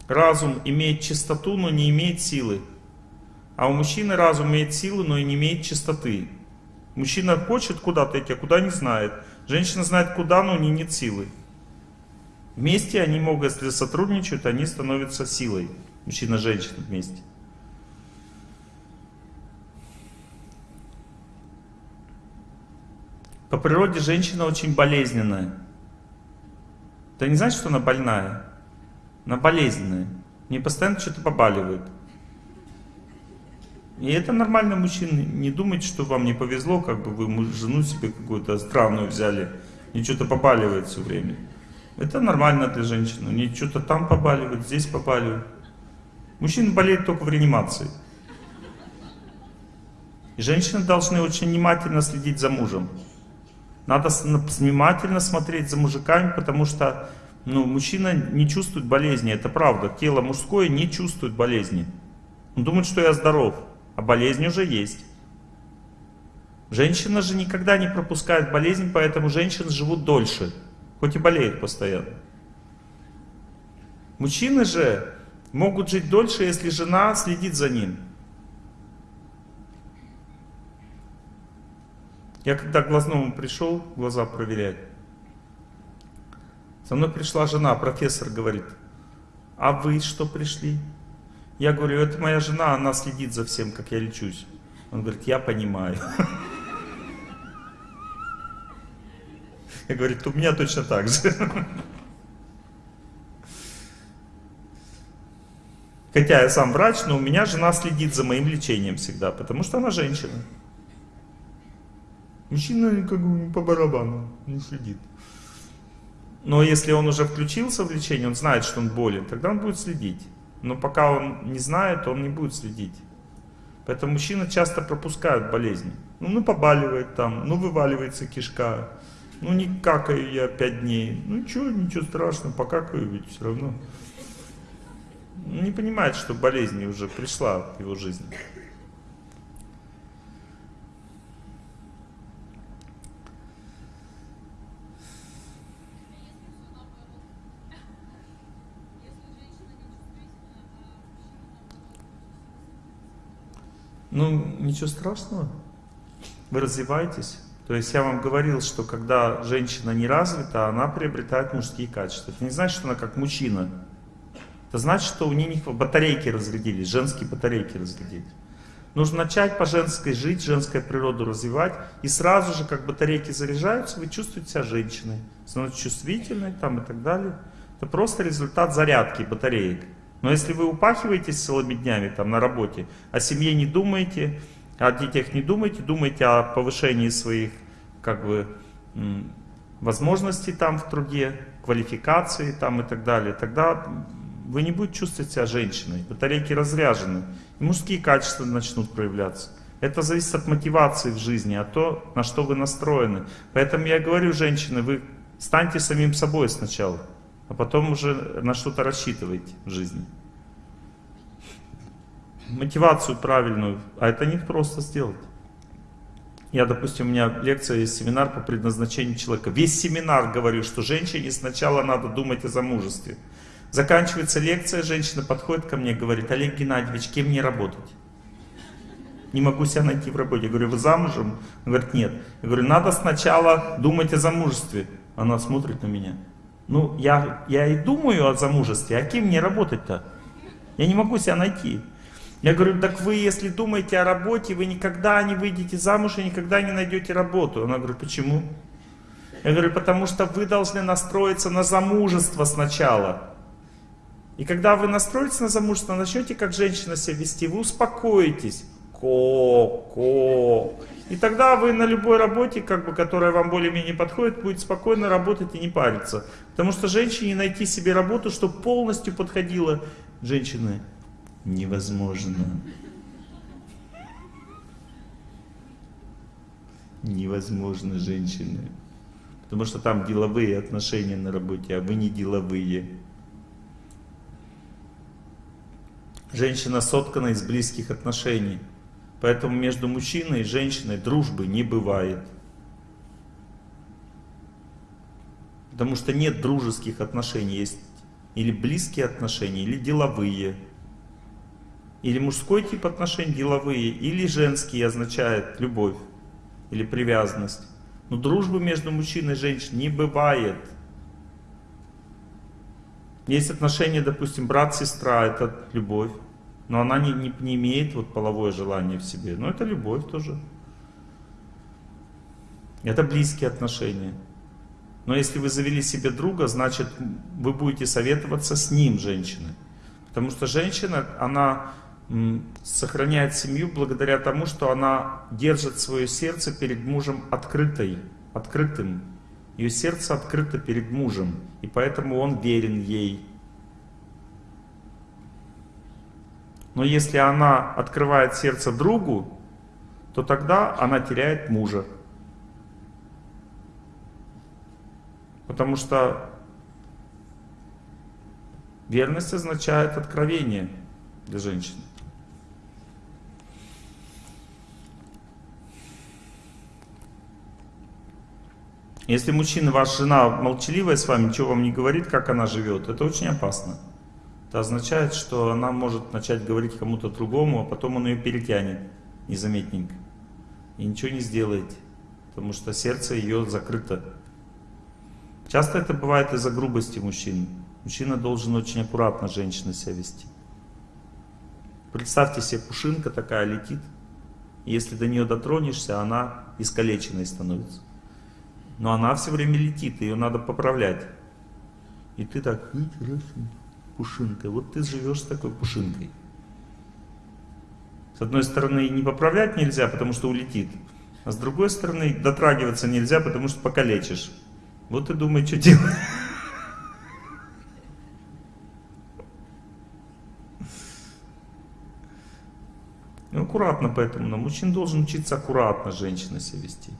разум имеет чистоту, но не имеет силы. А у мужчины разум имеет силу, но и не имеет чистоты. Мужчина хочет куда-то идти, а куда не знает. Женщина знает куда, но у нее нет силы. Вместе они могут, если сотрудничают, они становятся силой. Мужчина и женщина вместе. По природе женщина очень болезненная. Это не значит, что она больная. Она болезненная. Не постоянно что-то побаливает. И это нормально мужчины. Не думайте, что вам не повезло, как бы вы жену себе какую-то странную взяли, и что-то побаливает все время. Это нормально для женщины. У нее что-то там побаливает, здесь побаливает. Мужчина болеет только в реанимации. И женщины должны очень внимательно следить за мужем. Надо внимательно смотреть за мужиками, потому что ну, мужчина не чувствует болезни, это правда. Тело мужское не чувствует болезни. Он думает, что я здоров, а болезнь уже есть. Женщина же никогда не пропускает болезнь, поэтому женщины живут дольше, хоть и болеют постоянно. Мужчины же могут жить дольше, если жена следит за ним. Я когда к глазному пришел, глаза проверять, со мной пришла жена, профессор говорит, а вы что пришли? Я говорю, это моя жена, она следит за всем, как я лечусь. Он говорит, я понимаю. [LAUGHS] Я говорю, у меня точно так же. [LAUGHS] Хотя я сам врач, но у меня жена следит за моим лечением всегда, потому что она женщина. Мужчина как бы по барабану не следит. Но если он уже включился в лечение, он знает, что он болен, тогда он будет следить. Но пока он не знает, он не будет следить. Поэтому мужчины часто пропускают болезни. Ну, ну побаливает там, ну вываливается кишка, ну не какаю я пять дней. Ну ничего, ничего страшного, покакаю ведь все равно. Не понимает, что болезнь уже пришла в его жизнь. Ну, ничего страшного. Вы развиваетесь. То есть я вам говорил, что когда женщина не развита, она приобретает мужские качества. Это не значит, что она как мужчина. Это значит, что у нее батарейки разрядились, женские батарейки разрядились. Нужно начать по женской жить, женскую природу развивать. И сразу же, как батарейки заряжаются, вы чувствуете себя женщиной. Становитесь чувствительной там и так далее. Это просто результат зарядки батареек. Но если вы упахиваетесь целыми днями там на работе, о семье не думаете, о детях не думаете, думаете о повышении своих как бы возможностей там в труде, квалификации там и так далее, тогда вы не будете чувствовать себя женщиной, батарейки разряжены, и мужские качества начнут проявляться. Это зависит от мотивации в жизни, от того, на что вы настроены. Поэтому я говорю, женщины, вы станьте самим собой сначала а потом уже на что-то рассчитываете в жизни. Мотивацию правильную, а это не просто сделать. Я, допустим, у меня лекция есть, семинар по предназначению человека. Весь семинар говорю, что женщине сначала надо думать о замужестве. Заканчивается лекция, женщина подходит ко мне и говорит, Олег Геннадьевич, кем мне работать? не могу себя найти в работе. Я говорю, вы замужем? Он говорит, нет. Я говорю, надо сначала думать о замужестве. Она смотрит на меня. Ну, я, я и думаю о замужестве, а кем мне работать-то? Я не могу себя найти. Я говорю, так вы, если думаете о работе, вы никогда не выйдете замуж и никогда не найдете работу. Она говорит, почему? Я говорю, потому что вы должны настроиться на замужество сначала. И когда вы настроитесь на замужество, начнете как женщина себя вести, вы успокоитесь. Ко, ко. И тогда вы на любой работе, как бы, которая вам более-менее подходит, будете спокойно работать и не париться. Потому что женщине найти себе работу, чтобы полностью подходила женщины, невозможно. Невозможно женщины. Потому что там деловые отношения на работе, а вы не деловые. Женщина соткана из близких отношений. Поэтому между мужчиной и женщиной дружбы не бывает. Потому что нет дружеских отношений. Есть или близкие отношения, или деловые. Или мужской тип отношений деловые, или женские означает любовь или привязанность. Но дружбы между мужчиной и женщиной не бывает. Есть отношения, допустим, брат-сестра, это любовь. Но она не, не, не имеет вот половое желание в себе. Но это любовь тоже. Это близкие отношения. Но если вы завели себе друга, значит вы будете советоваться с ним, женщины. Потому что женщина, она сохраняет семью благодаря тому, что она держит свое сердце перед мужем открытой, открытым. Ее сердце открыто перед мужем, и поэтому он верен ей. Но если она открывает сердце другу, то тогда она теряет мужа. Потому что верность означает откровение для женщины. Если мужчина, ваша жена молчаливая с вами, ничего вам не говорит, как она живет, это очень опасно. Это означает, что она может начать говорить кому-то другому, а потом он ее перетянет незаметненько. И ничего не сделает, потому что сердце ее закрыто. Часто это бывает из-за грубости мужчин. Мужчина должен очень аккуратно женщина себя вести. Представьте себе, пушинка такая летит. Если до нее дотронешься, она искалеченной становится. Но она все время летит, ее надо поправлять. И ты так, пушинка, вот ты живешь с такой пушинкой. С одной стороны, не поправлять нельзя, потому что улетит. А с другой стороны, дотрагиваться нельзя, потому что покалечишь. Вот и думай, что делать. Ну, аккуратно поэтому, но мужчина должен учиться аккуратно женщина себя вести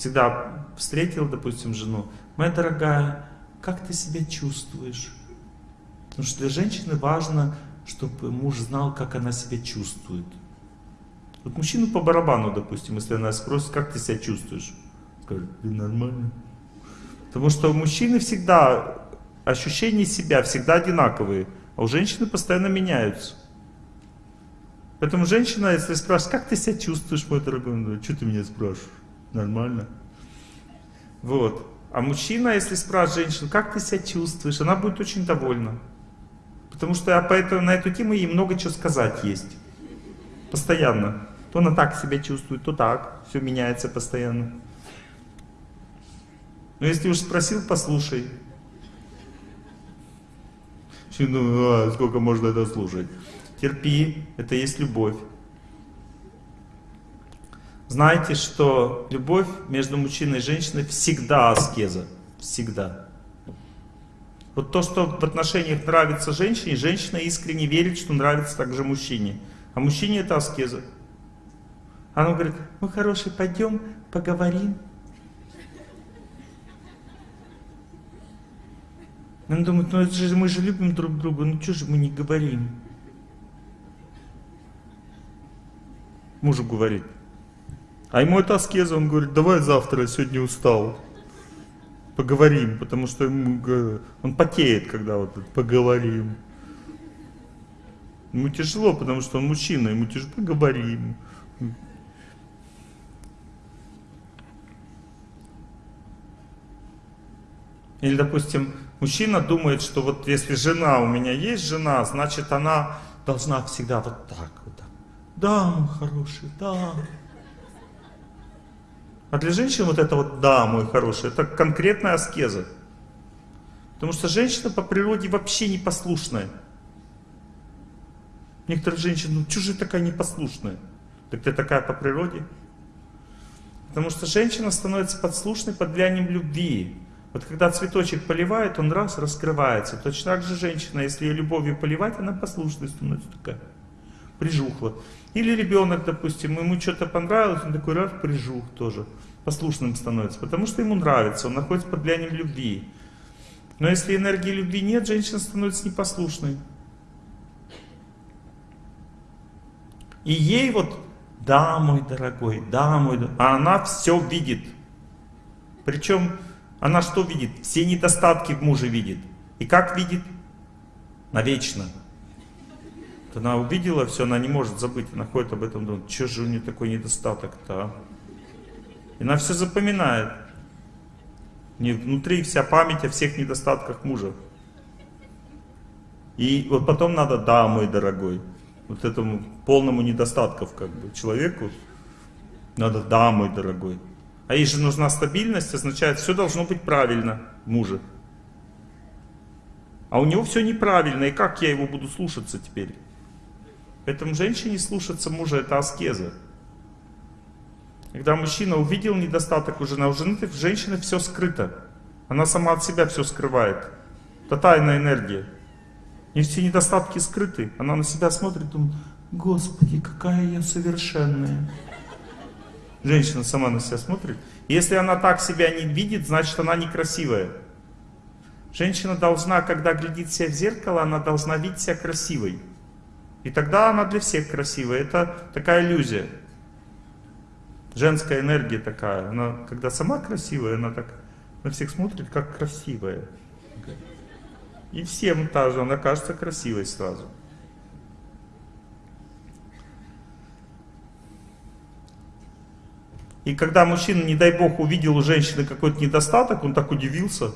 всегда встретил, допустим, жену, моя дорогая, как ты себя чувствуешь? Потому что для женщины важно, чтобы муж знал, как она себя чувствует. Вот мужчину по барабану, допустим, если она спросит, как ты себя чувствуешь? Скажет, ты нормально. Потому что у мужчины всегда ощущения себя всегда одинаковые, а у женщины постоянно меняются. Поэтому женщина, если спрашивает, как ты себя чувствуешь, мой дорогой, что ты меня спрашиваешь? Нормально. Вот. А мужчина, если спрашивает женщину, как ты себя чувствуешь, она будет очень довольна. Потому что я поэтому, на эту тему ей много чего сказать есть. Постоянно. То она так себя чувствует, то так. Все меняется постоянно. Но если уж спросил, послушай. Ну, а, сколько можно это слушать? Терпи, это есть любовь. Знайте, что любовь между мужчиной и женщиной всегда аскеза. Всегда. Вот то, что в отношениях нравится женщине, женщина искренне верит, что нравится также мужчине. А мужчине это аскеза. Она говорит, мы хороший, пойдем поговорим. Он думает, ну это же мы же любим друг друга, ну что же мы не говорим? Мужу говорит, а ему это аскеза, он говорит, давай завтра, я сегодня устал. Поговорим, потому что ему, он потеет, когда вот поговорим. Ему тяжело, потому что он мужчина, ему тяжело, поговорим. Или, допустим, мужчина думает, что вот если жена, у меня есть жена, значит она должна всегда вот так вот. Да, мой хороший, да. А для женщин вот это вот «да, мой хороший» это конкретная аскеза. Потому что женщина по природе вообще непослушная. Некоторые женщины, ну же такая непослушная? Так ты такая по природе. Потому что женщина становится подслушной под влиянием любви. Вот когда цветочек поливает, он раз раскрывается. Точно так же женщина, если ее любовью поливать, она послушной становится такая. Прижухла. Или ребенок, допустим, ему что-то понравилось, он такой раз прижух тоже. Послушным становится. Потому что ему нравится, он находится под влиянием любви. Но если энергии любви нет, женщина становится непослушной. И ей вот, да, мой дорогой, да, мой дорогой, а она все видит. Причем она что видит? Все недостатки в муже видит. И как видит? Навечно. Она увидела все, она не может забыть, она ходит об этом, думает, что же у нее такой недостаток-то, а? И она все запоминает. Не внутри вся память о всех недостатках мужа. И вот потом надо, да, мой дорогой, вот этому полному недостатков как бы человеку, надо, да, мой дорогой. А ей же нужна стабильность, означает, все должно быть правильно мужа. А у него все неправильно, и как я его буду слушаться теперь? Поэтому женщине слушаться мужа это аскеза. Когда мужчина увидел недостаток у жены, у жены в женщины все скрыто. Она сама от себя все скрывает. Это тайная энергия. И все недостатки скрыты. Она на себя смотрит, думает, Господи, какая я совершенная. Женщина сама на себя смотрит. Если она так себя не видит, значит она некрасивая. Женщина должна, когда глядит себя в зеркало, она должна видеть себя красивой. И тогда она для всех красивая. Это такая иллюзия. Женская энергия такая. Она, когда сама красивая, она так на всех смотрит, как красивая. И всем та же, она кажется красивой сразу. И когда мужчина, не дай бог, увидел у женщины какой-то недостаток, он так удивился.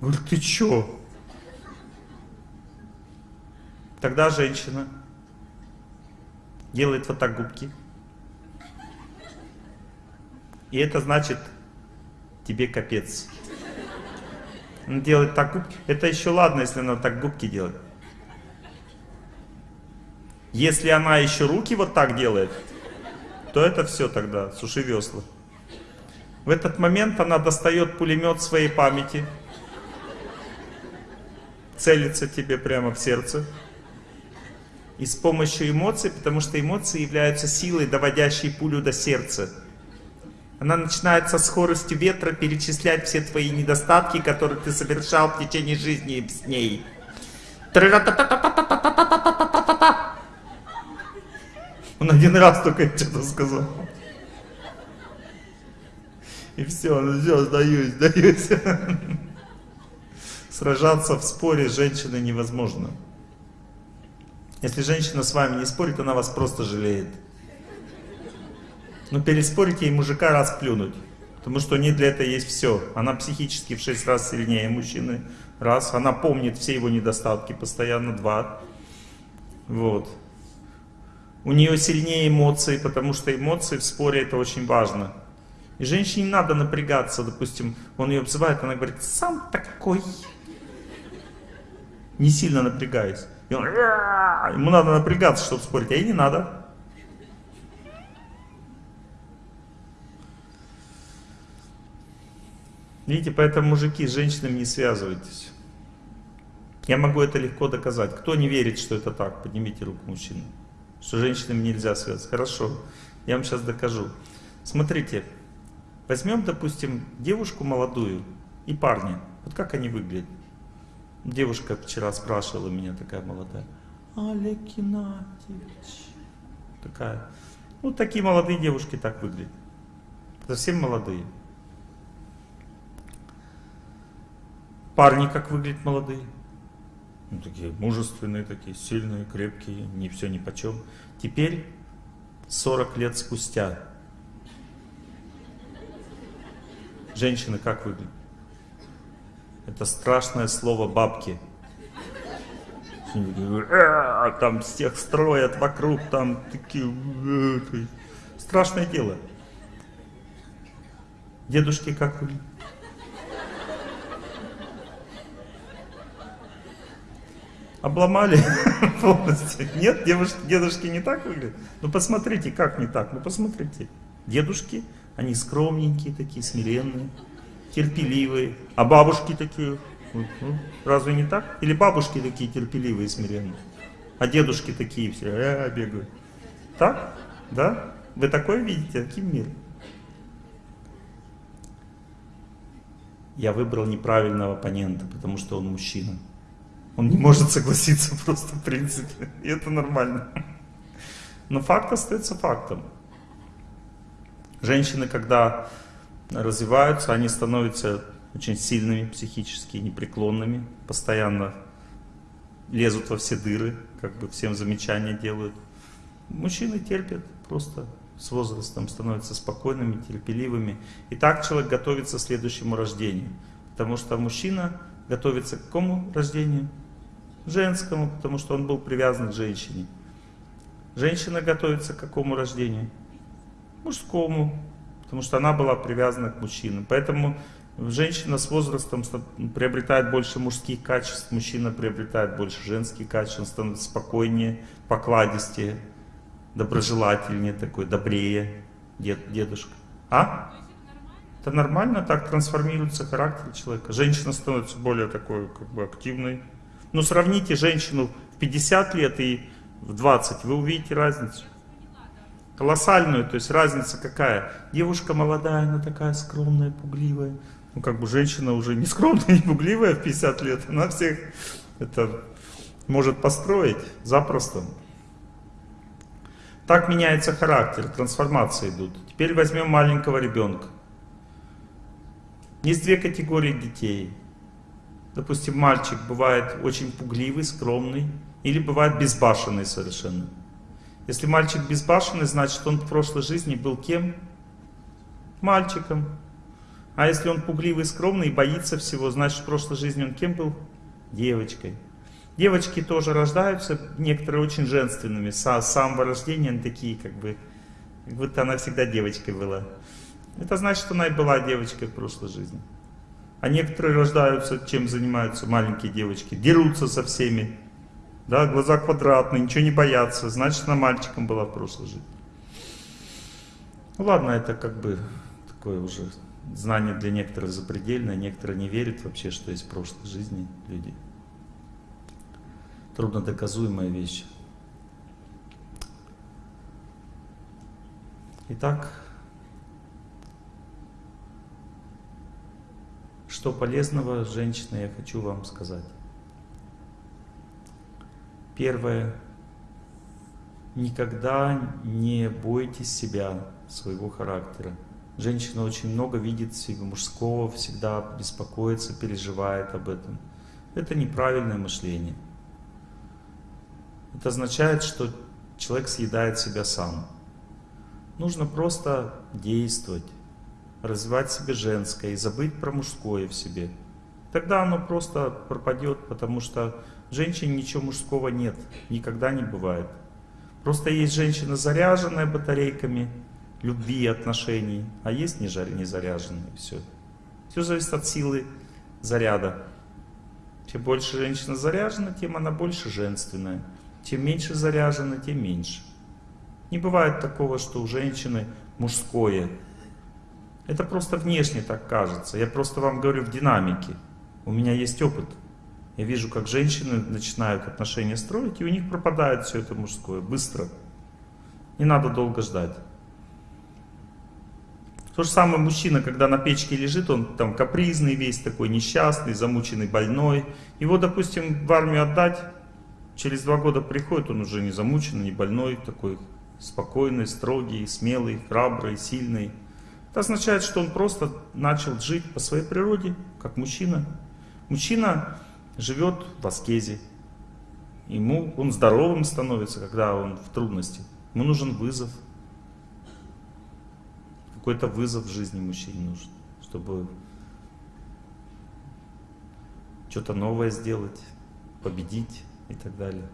Говорит, ты чё? Тогда женщина делает вот так губки. И это значит, тебе капец. Он делает так губки. Это еще ладно, если она так губки делает. Если она еще руки вот так делает, то это все тогда, суши весла. В этот момент она достает пулемет своей памяти, целится тебе прямо в сердце. И с помощью эмоций, потому что эмоции являются силой, доводящей пулю до сердца. Она начинает со скоростью ветра перечислять все твои недостатки, которые ты совершал в течение жизни с ней. Он один раз только что-то сказал. И все, ну все, сдаюсь, сдаюсь. Сражаться в споре с женщиной невозможно. Если женщина с вами не спорит, она вас просто жалеет. Но переспорить ей мужика раз плюнуть. Потому что у нее для этого есть все. Она психически в 6 раз сильнее мужчины. Раз. Она помнит все его недостатки постоянно. Два. Вот. У нее сильнее эмоции, потому что эмоции в споре это очень важно. И женщине не надо напрягаться, допустим, он ее обзывает, она говорит, сам такой. Не сильно напрягаясь. И он, ему надо напрягаться, чтобы спорить, а ей не надо. Видите, поэтому мужики с женщинами не связывайтесь. Я могу это легко доказать. Кто не верит, что это так, поднимите руку мужчины что женщинам нельзя связываться. Хорошо, я вам сейчас докажу. Смотрите, возьмем, допустим, девушку молодую и парня. Вот как они выглядят? Девушка вчера спрашивала меня, такая молодая. Олег Геннадьевич. Такая. Ну, такие молодые девушки так выглядят. Совсем молодые. Парни как выглядят молодые? Ну, такие мужественные, такие сильные, крепкие, не все ни почем. Теперь 40 лет спустя. Женщины как выглядят? Это страшное слово бабки. А, там всех строят вокруг, там такие... Э, страшное дело. Дедушки как? Обломали [LAUGHS] полностью. Нет, девушки, дедушки не так выглядят? Ну посмотрите, как не так? Ну посмотрите. Дедушки, они скромненькие такие, смиренные, терпеливые. А бабушки такие, разве не так? Или бабушки такие терпеливые, смиренные? А дедушки такие все, э, бегают. Так? Да? Вы такое видите? Каким мир? Я выбрал неправильного оппонента, потому что он мужчина. Он не может согласиться [LAUGHS] просто в принципе. И это нормально. Но факт остается фактом. Женщины, когда развиваются, они становятся очень сильными психически, непреклонными, постоянно лезут во все дыры, как бы всем замечания делают. Мужчины терпят просто с возрастом, становятся спокойными, терпеливыми. И так человек готовится к следующему рождению. Потому что мужчина готовится к какому рождению? женскому, потому что он был привязан к женщине. Женщина готовится к какому рождению? Мужскому, потому что она была привязана к мужчинам. Поэтому женщина с возрастом приобретает больше мужских качеств, мужчина приобретает больше женских качеств, он становится спокойнее, покладистее, доброжелательнее такой, добрее дед, дедушка. А? Это нормально, так трансформируется характер человека. Женщина становится более такой, как бы активной, ну, сравните женщину в 50 лет и в 20, вы увидите разницу. Колоссальную, то есть разница какая? Девушка молодая, она такая скромная, пугливая. Ну, как бы женщина уже не скромная, [LAUGHS] не пугливая в 50 лет. Она всех это может построить запросто. Так меняется характер, трансформации идут. Теперь возьмем маленького ребенка. Есть две категории детей. Допустим, мальчик бывает очень пугливый, скромный, или бывает безбашенный совершенно. Если мальчик безбашенный, значит он в прошлой жизни был кем? Мальчиком. А если он пугливый, скромный и боится всего, значит в прошлой жизни он кем был? Девочкой. Девочки тоже рождаются, некоторые очень женственными, с самого рождения они такие, как бы, как будто она всегда девочкой была. Это значит, что она и была девочкой в прошлой жизни. А некоторые рождаются, чем занимаются маленькие девочки, дерутся со всеми. Да, глаза квадратные, ничего не боятся. Значит, она мальчиком была в прошлой жизни. Ну ладно, это как бы такое уже знание для некоторых запредельное. Некоторые не верят вообще, что есть в прошлой жизни люди. Трудно доказуемая вещь. Итак, Что полезного, женщина, я хочу вам сказать. Первое. Никогда не бойтесь себя, своего характера. Женщина очень много видит в себе мужского, всегда беспокоится, переживает об этом. Это неправильное мышление. Это означает, что человек съедает себя сам. Нужно просто действовать развивать себе женское и забыть про мужское в себе. Тогда оно просто пропадет, потому что в женщине ничего мужского нет, никогда не бывает. Просто есть женщина, заряженная батарейками любви и отношений, а есть не заряженные. Все. Все зависит от силы заряда. Чем больше женщина заряжена, тем она больше женственная. Чем меньше заряжена, тем меньше. Не бывает такого, что у женщины мужское это просто внешне так кажется. Я просто вам говорю в динамике. У меня есть опыт. Я вижу, как женщины начинают отношения строить, и у них пропадает все это мужское. Быстро. Не надо долго ждать. То же самое мужчина, когда на печке лежит, он там капризный весь такой, несчастный, замученный, больной. Его, допустим, в армию отдать, через два года приходит, он уже не замученный, не больной, такой спокойный, строгий, смелый, храбрый, сильный. Это означает, что он просто начал жить по своей природе, как мужчина. Мужчина живет в аскезе. Ему, он здоровым становится, когда он в трудности. Ему нужен вызов. Какой-то вызов в жизни мужчине нужен, чтобы что-то новое сделать, победить и так далее.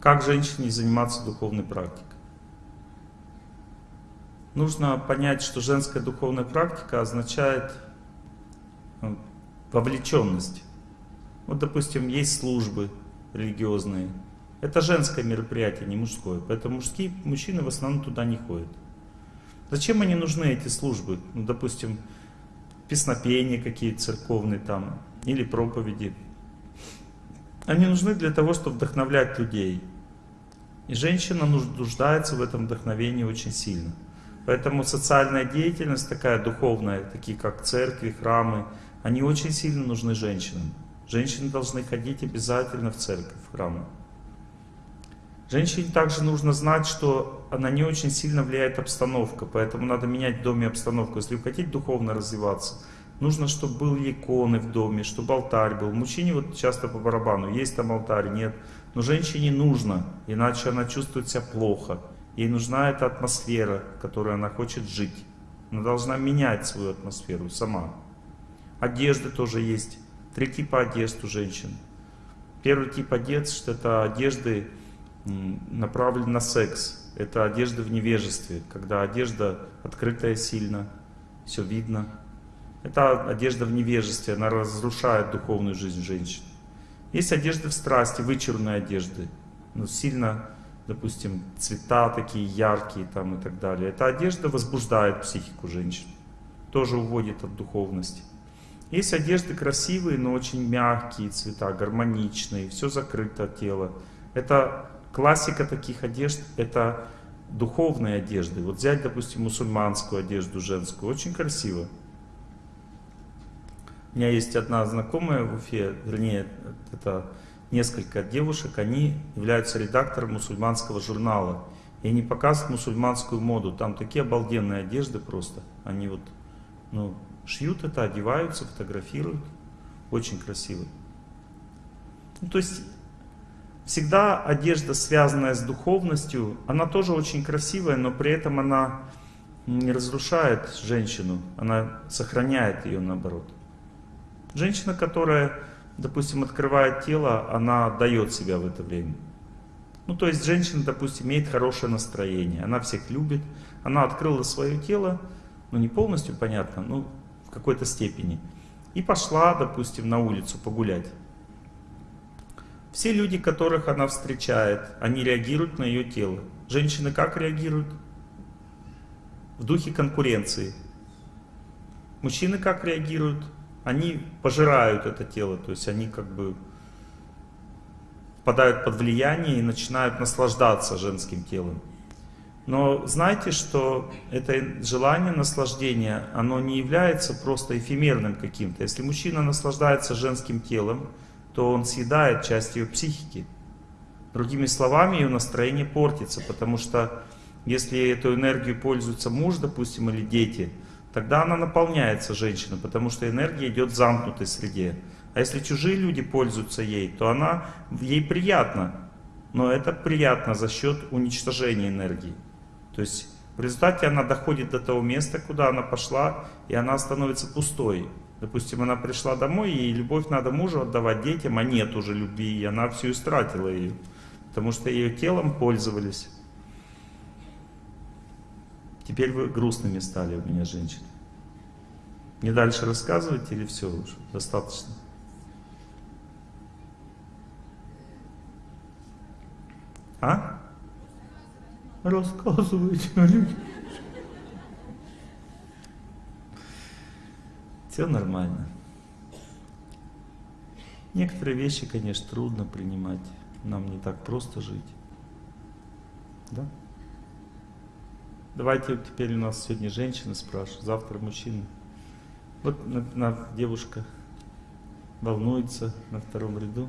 Как женщине заниматься духовной практикой? Нужно понять, что женская духовная практика означает ну, вовлеченность. Вот, допустим, есть службы религиозные. Это женское мероприятие, не мужское. Поэтому мужские мужчины в основном туда не ходят. Зачем они нужны, эти службы? Ну, допустим, песнопения какие-то церковные там, или проповеди. Они нужны для того, чтобы вдохновлять людей. И женщина нуждается в этом вдохновении очень сильно. Поэтому социальная деятельность такая духовная, такие как церкви, храмы, они очень сильно нужны женщинам. Женщины должны ходить обязательно в церковь, в храмы. Женщине также нужно знать, что она не очень сильно влияет обстановка, поэтому надо менять в доме обстановку. Если вы хотите духовно развиваться, нужно, чтобы были иконы в доме, чтобы алтарь был. Мужчине вот часто по барабану, есть там алтарь, нет. Но женщине нужно, иначе она чувствует себя плохо. Ей нужна эта атмосфера, в которой она хочет жить. Она должна менять свою атмосферу сама. Одежды тоже есть. Три типа одежд у женщин. Первый тип одежд – это одежды, направленные на секс. Это одежда в невежестве, когда одежда открытая сильно, все видно. Это одежда в невежестве, она разрушает духовную жизнь женщин. Есть одежды в страсти, вычурные одежды, но сильно, допустим, цвета такие яркие там и так далее. Эта одежда возбуждает психику женщин, тоже уводит от духовности. Есть одежды красивые, но очень мягкие цвета, гармоничные, все закрыто тело. Это классика таких одежд, это духовные одежды. Вот взять, допустим, мусульманскую одежду женскую, очень красиво. У меня есть одна знакомая в Уфе, вернее, это несколько девушек, они являются редактором мусульманского журнала. И они показывают мусульманскую моду. Там такие обалденные одежды просто. Они вот, ну, шьют это, одеваются, фотографируют. Очень красиво. Ну, то есть, всегда одежда, связанная с духовностью, она тоже очень красивая, но при этом она не разрушает женщину, она сохраняет ее наоборот. Женщина, которая, допустим, открывает тело, она дает себя в это время. Ну, то есть женщина, допустим, имеет хорошее настроение, она всех любит, она открыла свое тело, ну, не полностью, понятно, ну, в какой-то степени, и пошла, допустим, на улицу погулять. Все люди, которых она встречает, они реагируют на ее тело. Женщины как реагируют? В духе конкуренции. Мужчины как реагируют? Они пожирают это тело, то есть они как бы впадают под влияние и начинают наслаждаться женским телом. Но знайте, что это желание наслаждения, оно не является просто эфемерным каким-то. Если мужчина наслаждается женским телом, то он съедает часть ее психики. Другими словами, ее настроение портится, потому что если эту энергию пользуется муж, допустим, или дети – тогда она наполняется, женщина, потому что энергия идет в замкнутой среде. А если чужие люди пользуются ей, то она, ей приятно, но это приятно за счет уничтожения энергии. То есть в результате она доходит до того места, куда она пошла, и она становится пустой. Допустим, она пришла домой, и любовь надо мужу отдавать детям, а нет уже любви, и она всю истратила ее. Потому что ее телом пользовались. Теперь вы грустными стали у меня, женщины. Не дальше рассказывать или все уже? Достаточно? А? Рассказывайте, люди. Все нормально. Некоторые вещи, конечно, трудно принимать. Нам не так просто жить. Да? Давайте теперь у нас сегодня женщины спрашивают, завтра мужчины. Вот на, на, девушка волнуется на втором ряду.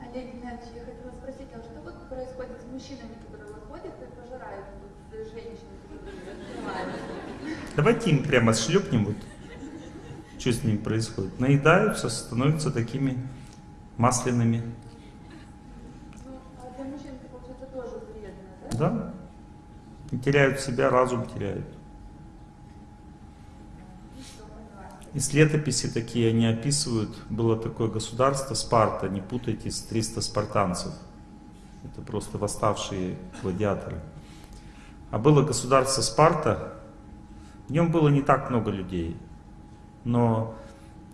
Олег Геннадьевич, я хотела спросить, а что вот происходит с мужчинами, которые выходят и пожирают женщин, которые Давайте им прямо шлепнем вот. Что с ними происходит? Наедаются, становятся такими масляными. Ну, а для мужчин, это, получается, тоже вредно, да? Да? И теряют себя, разум теряют. Из летописи такие они описывают, было такое государство Спарта, не путайте с 300 спартанцев. Это просто восставшие гладиаторы. А было государство Спарта, в нем было не так много людей. Но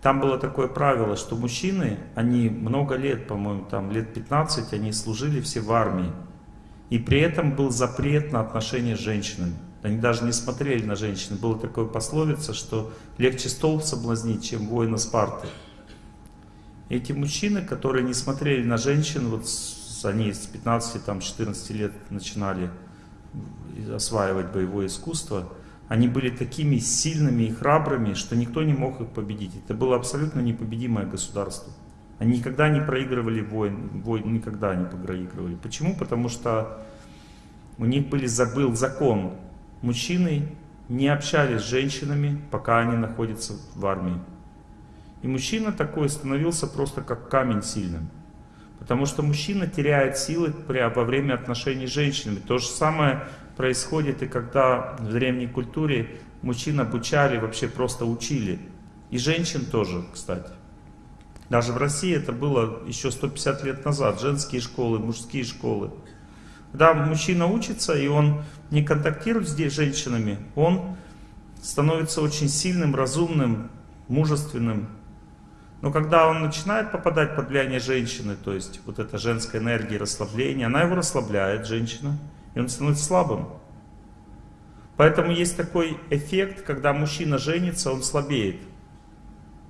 там было такое правило, что мужчины, они много лет, по-моему, там лет 15, они служили все в армии. И при этом был запрет на отношения с женщинами. Они даже не смотрели на женщин. Была такая пословица, что легче стол соблазнить, чем воина Спарты. Эти мужчины, которые не смотрели на женщин, вот они с 15-14 лет начинали осваивать боевое искусство, они были такими сильными и храбрыми, что никто не мог их победить. Это было абсолютно непобедимое государство. Они никогда не проигрывали войн, войн никогда не проигрывали. Почему? Потому что у них были, забыл закон. Мужчины не общались с женщинами, пока они находятся в армии. И мужчина такой становился просто как камень сильным. Потому что мужчина теряет силы при- во время отношений с женщинами. То же самое происходит и когда в древней культуре мужчин обучали, вообще просто учили. И женщин тоже, кстати. Даже в России это было еще 150 лет назад. Женские школы, мужские школы. Когда мужчина учится, и он не контактирует с женщинами, он становится очень сильным, разумным, мужественным. Но когда он начинает попадать под влияние женщины, то есть вот эта женская энергия, расслабление, она его расслабляет, женщина, и он становится слабым. Поэтому есть такой эффект, когда мужчина женится, он слабеет.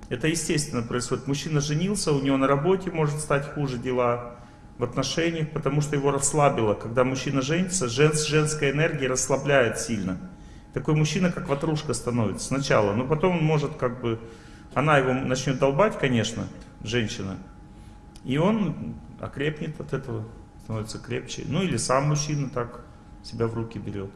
Это естественно происходит. Мужчина женился, у него на работе может стать хуже дела, в отношениях, потому что его расслабило. Когда мужчина женится, жен, женская энергия расслабляет сильно. Такой мужчина, как ватрушка становится сначала, но потом он может как бы, она его начнет долбать, конечно, женщина, и он окрепнет от этого, становится крепче. Ну или сам мужчина так себя в руки берет.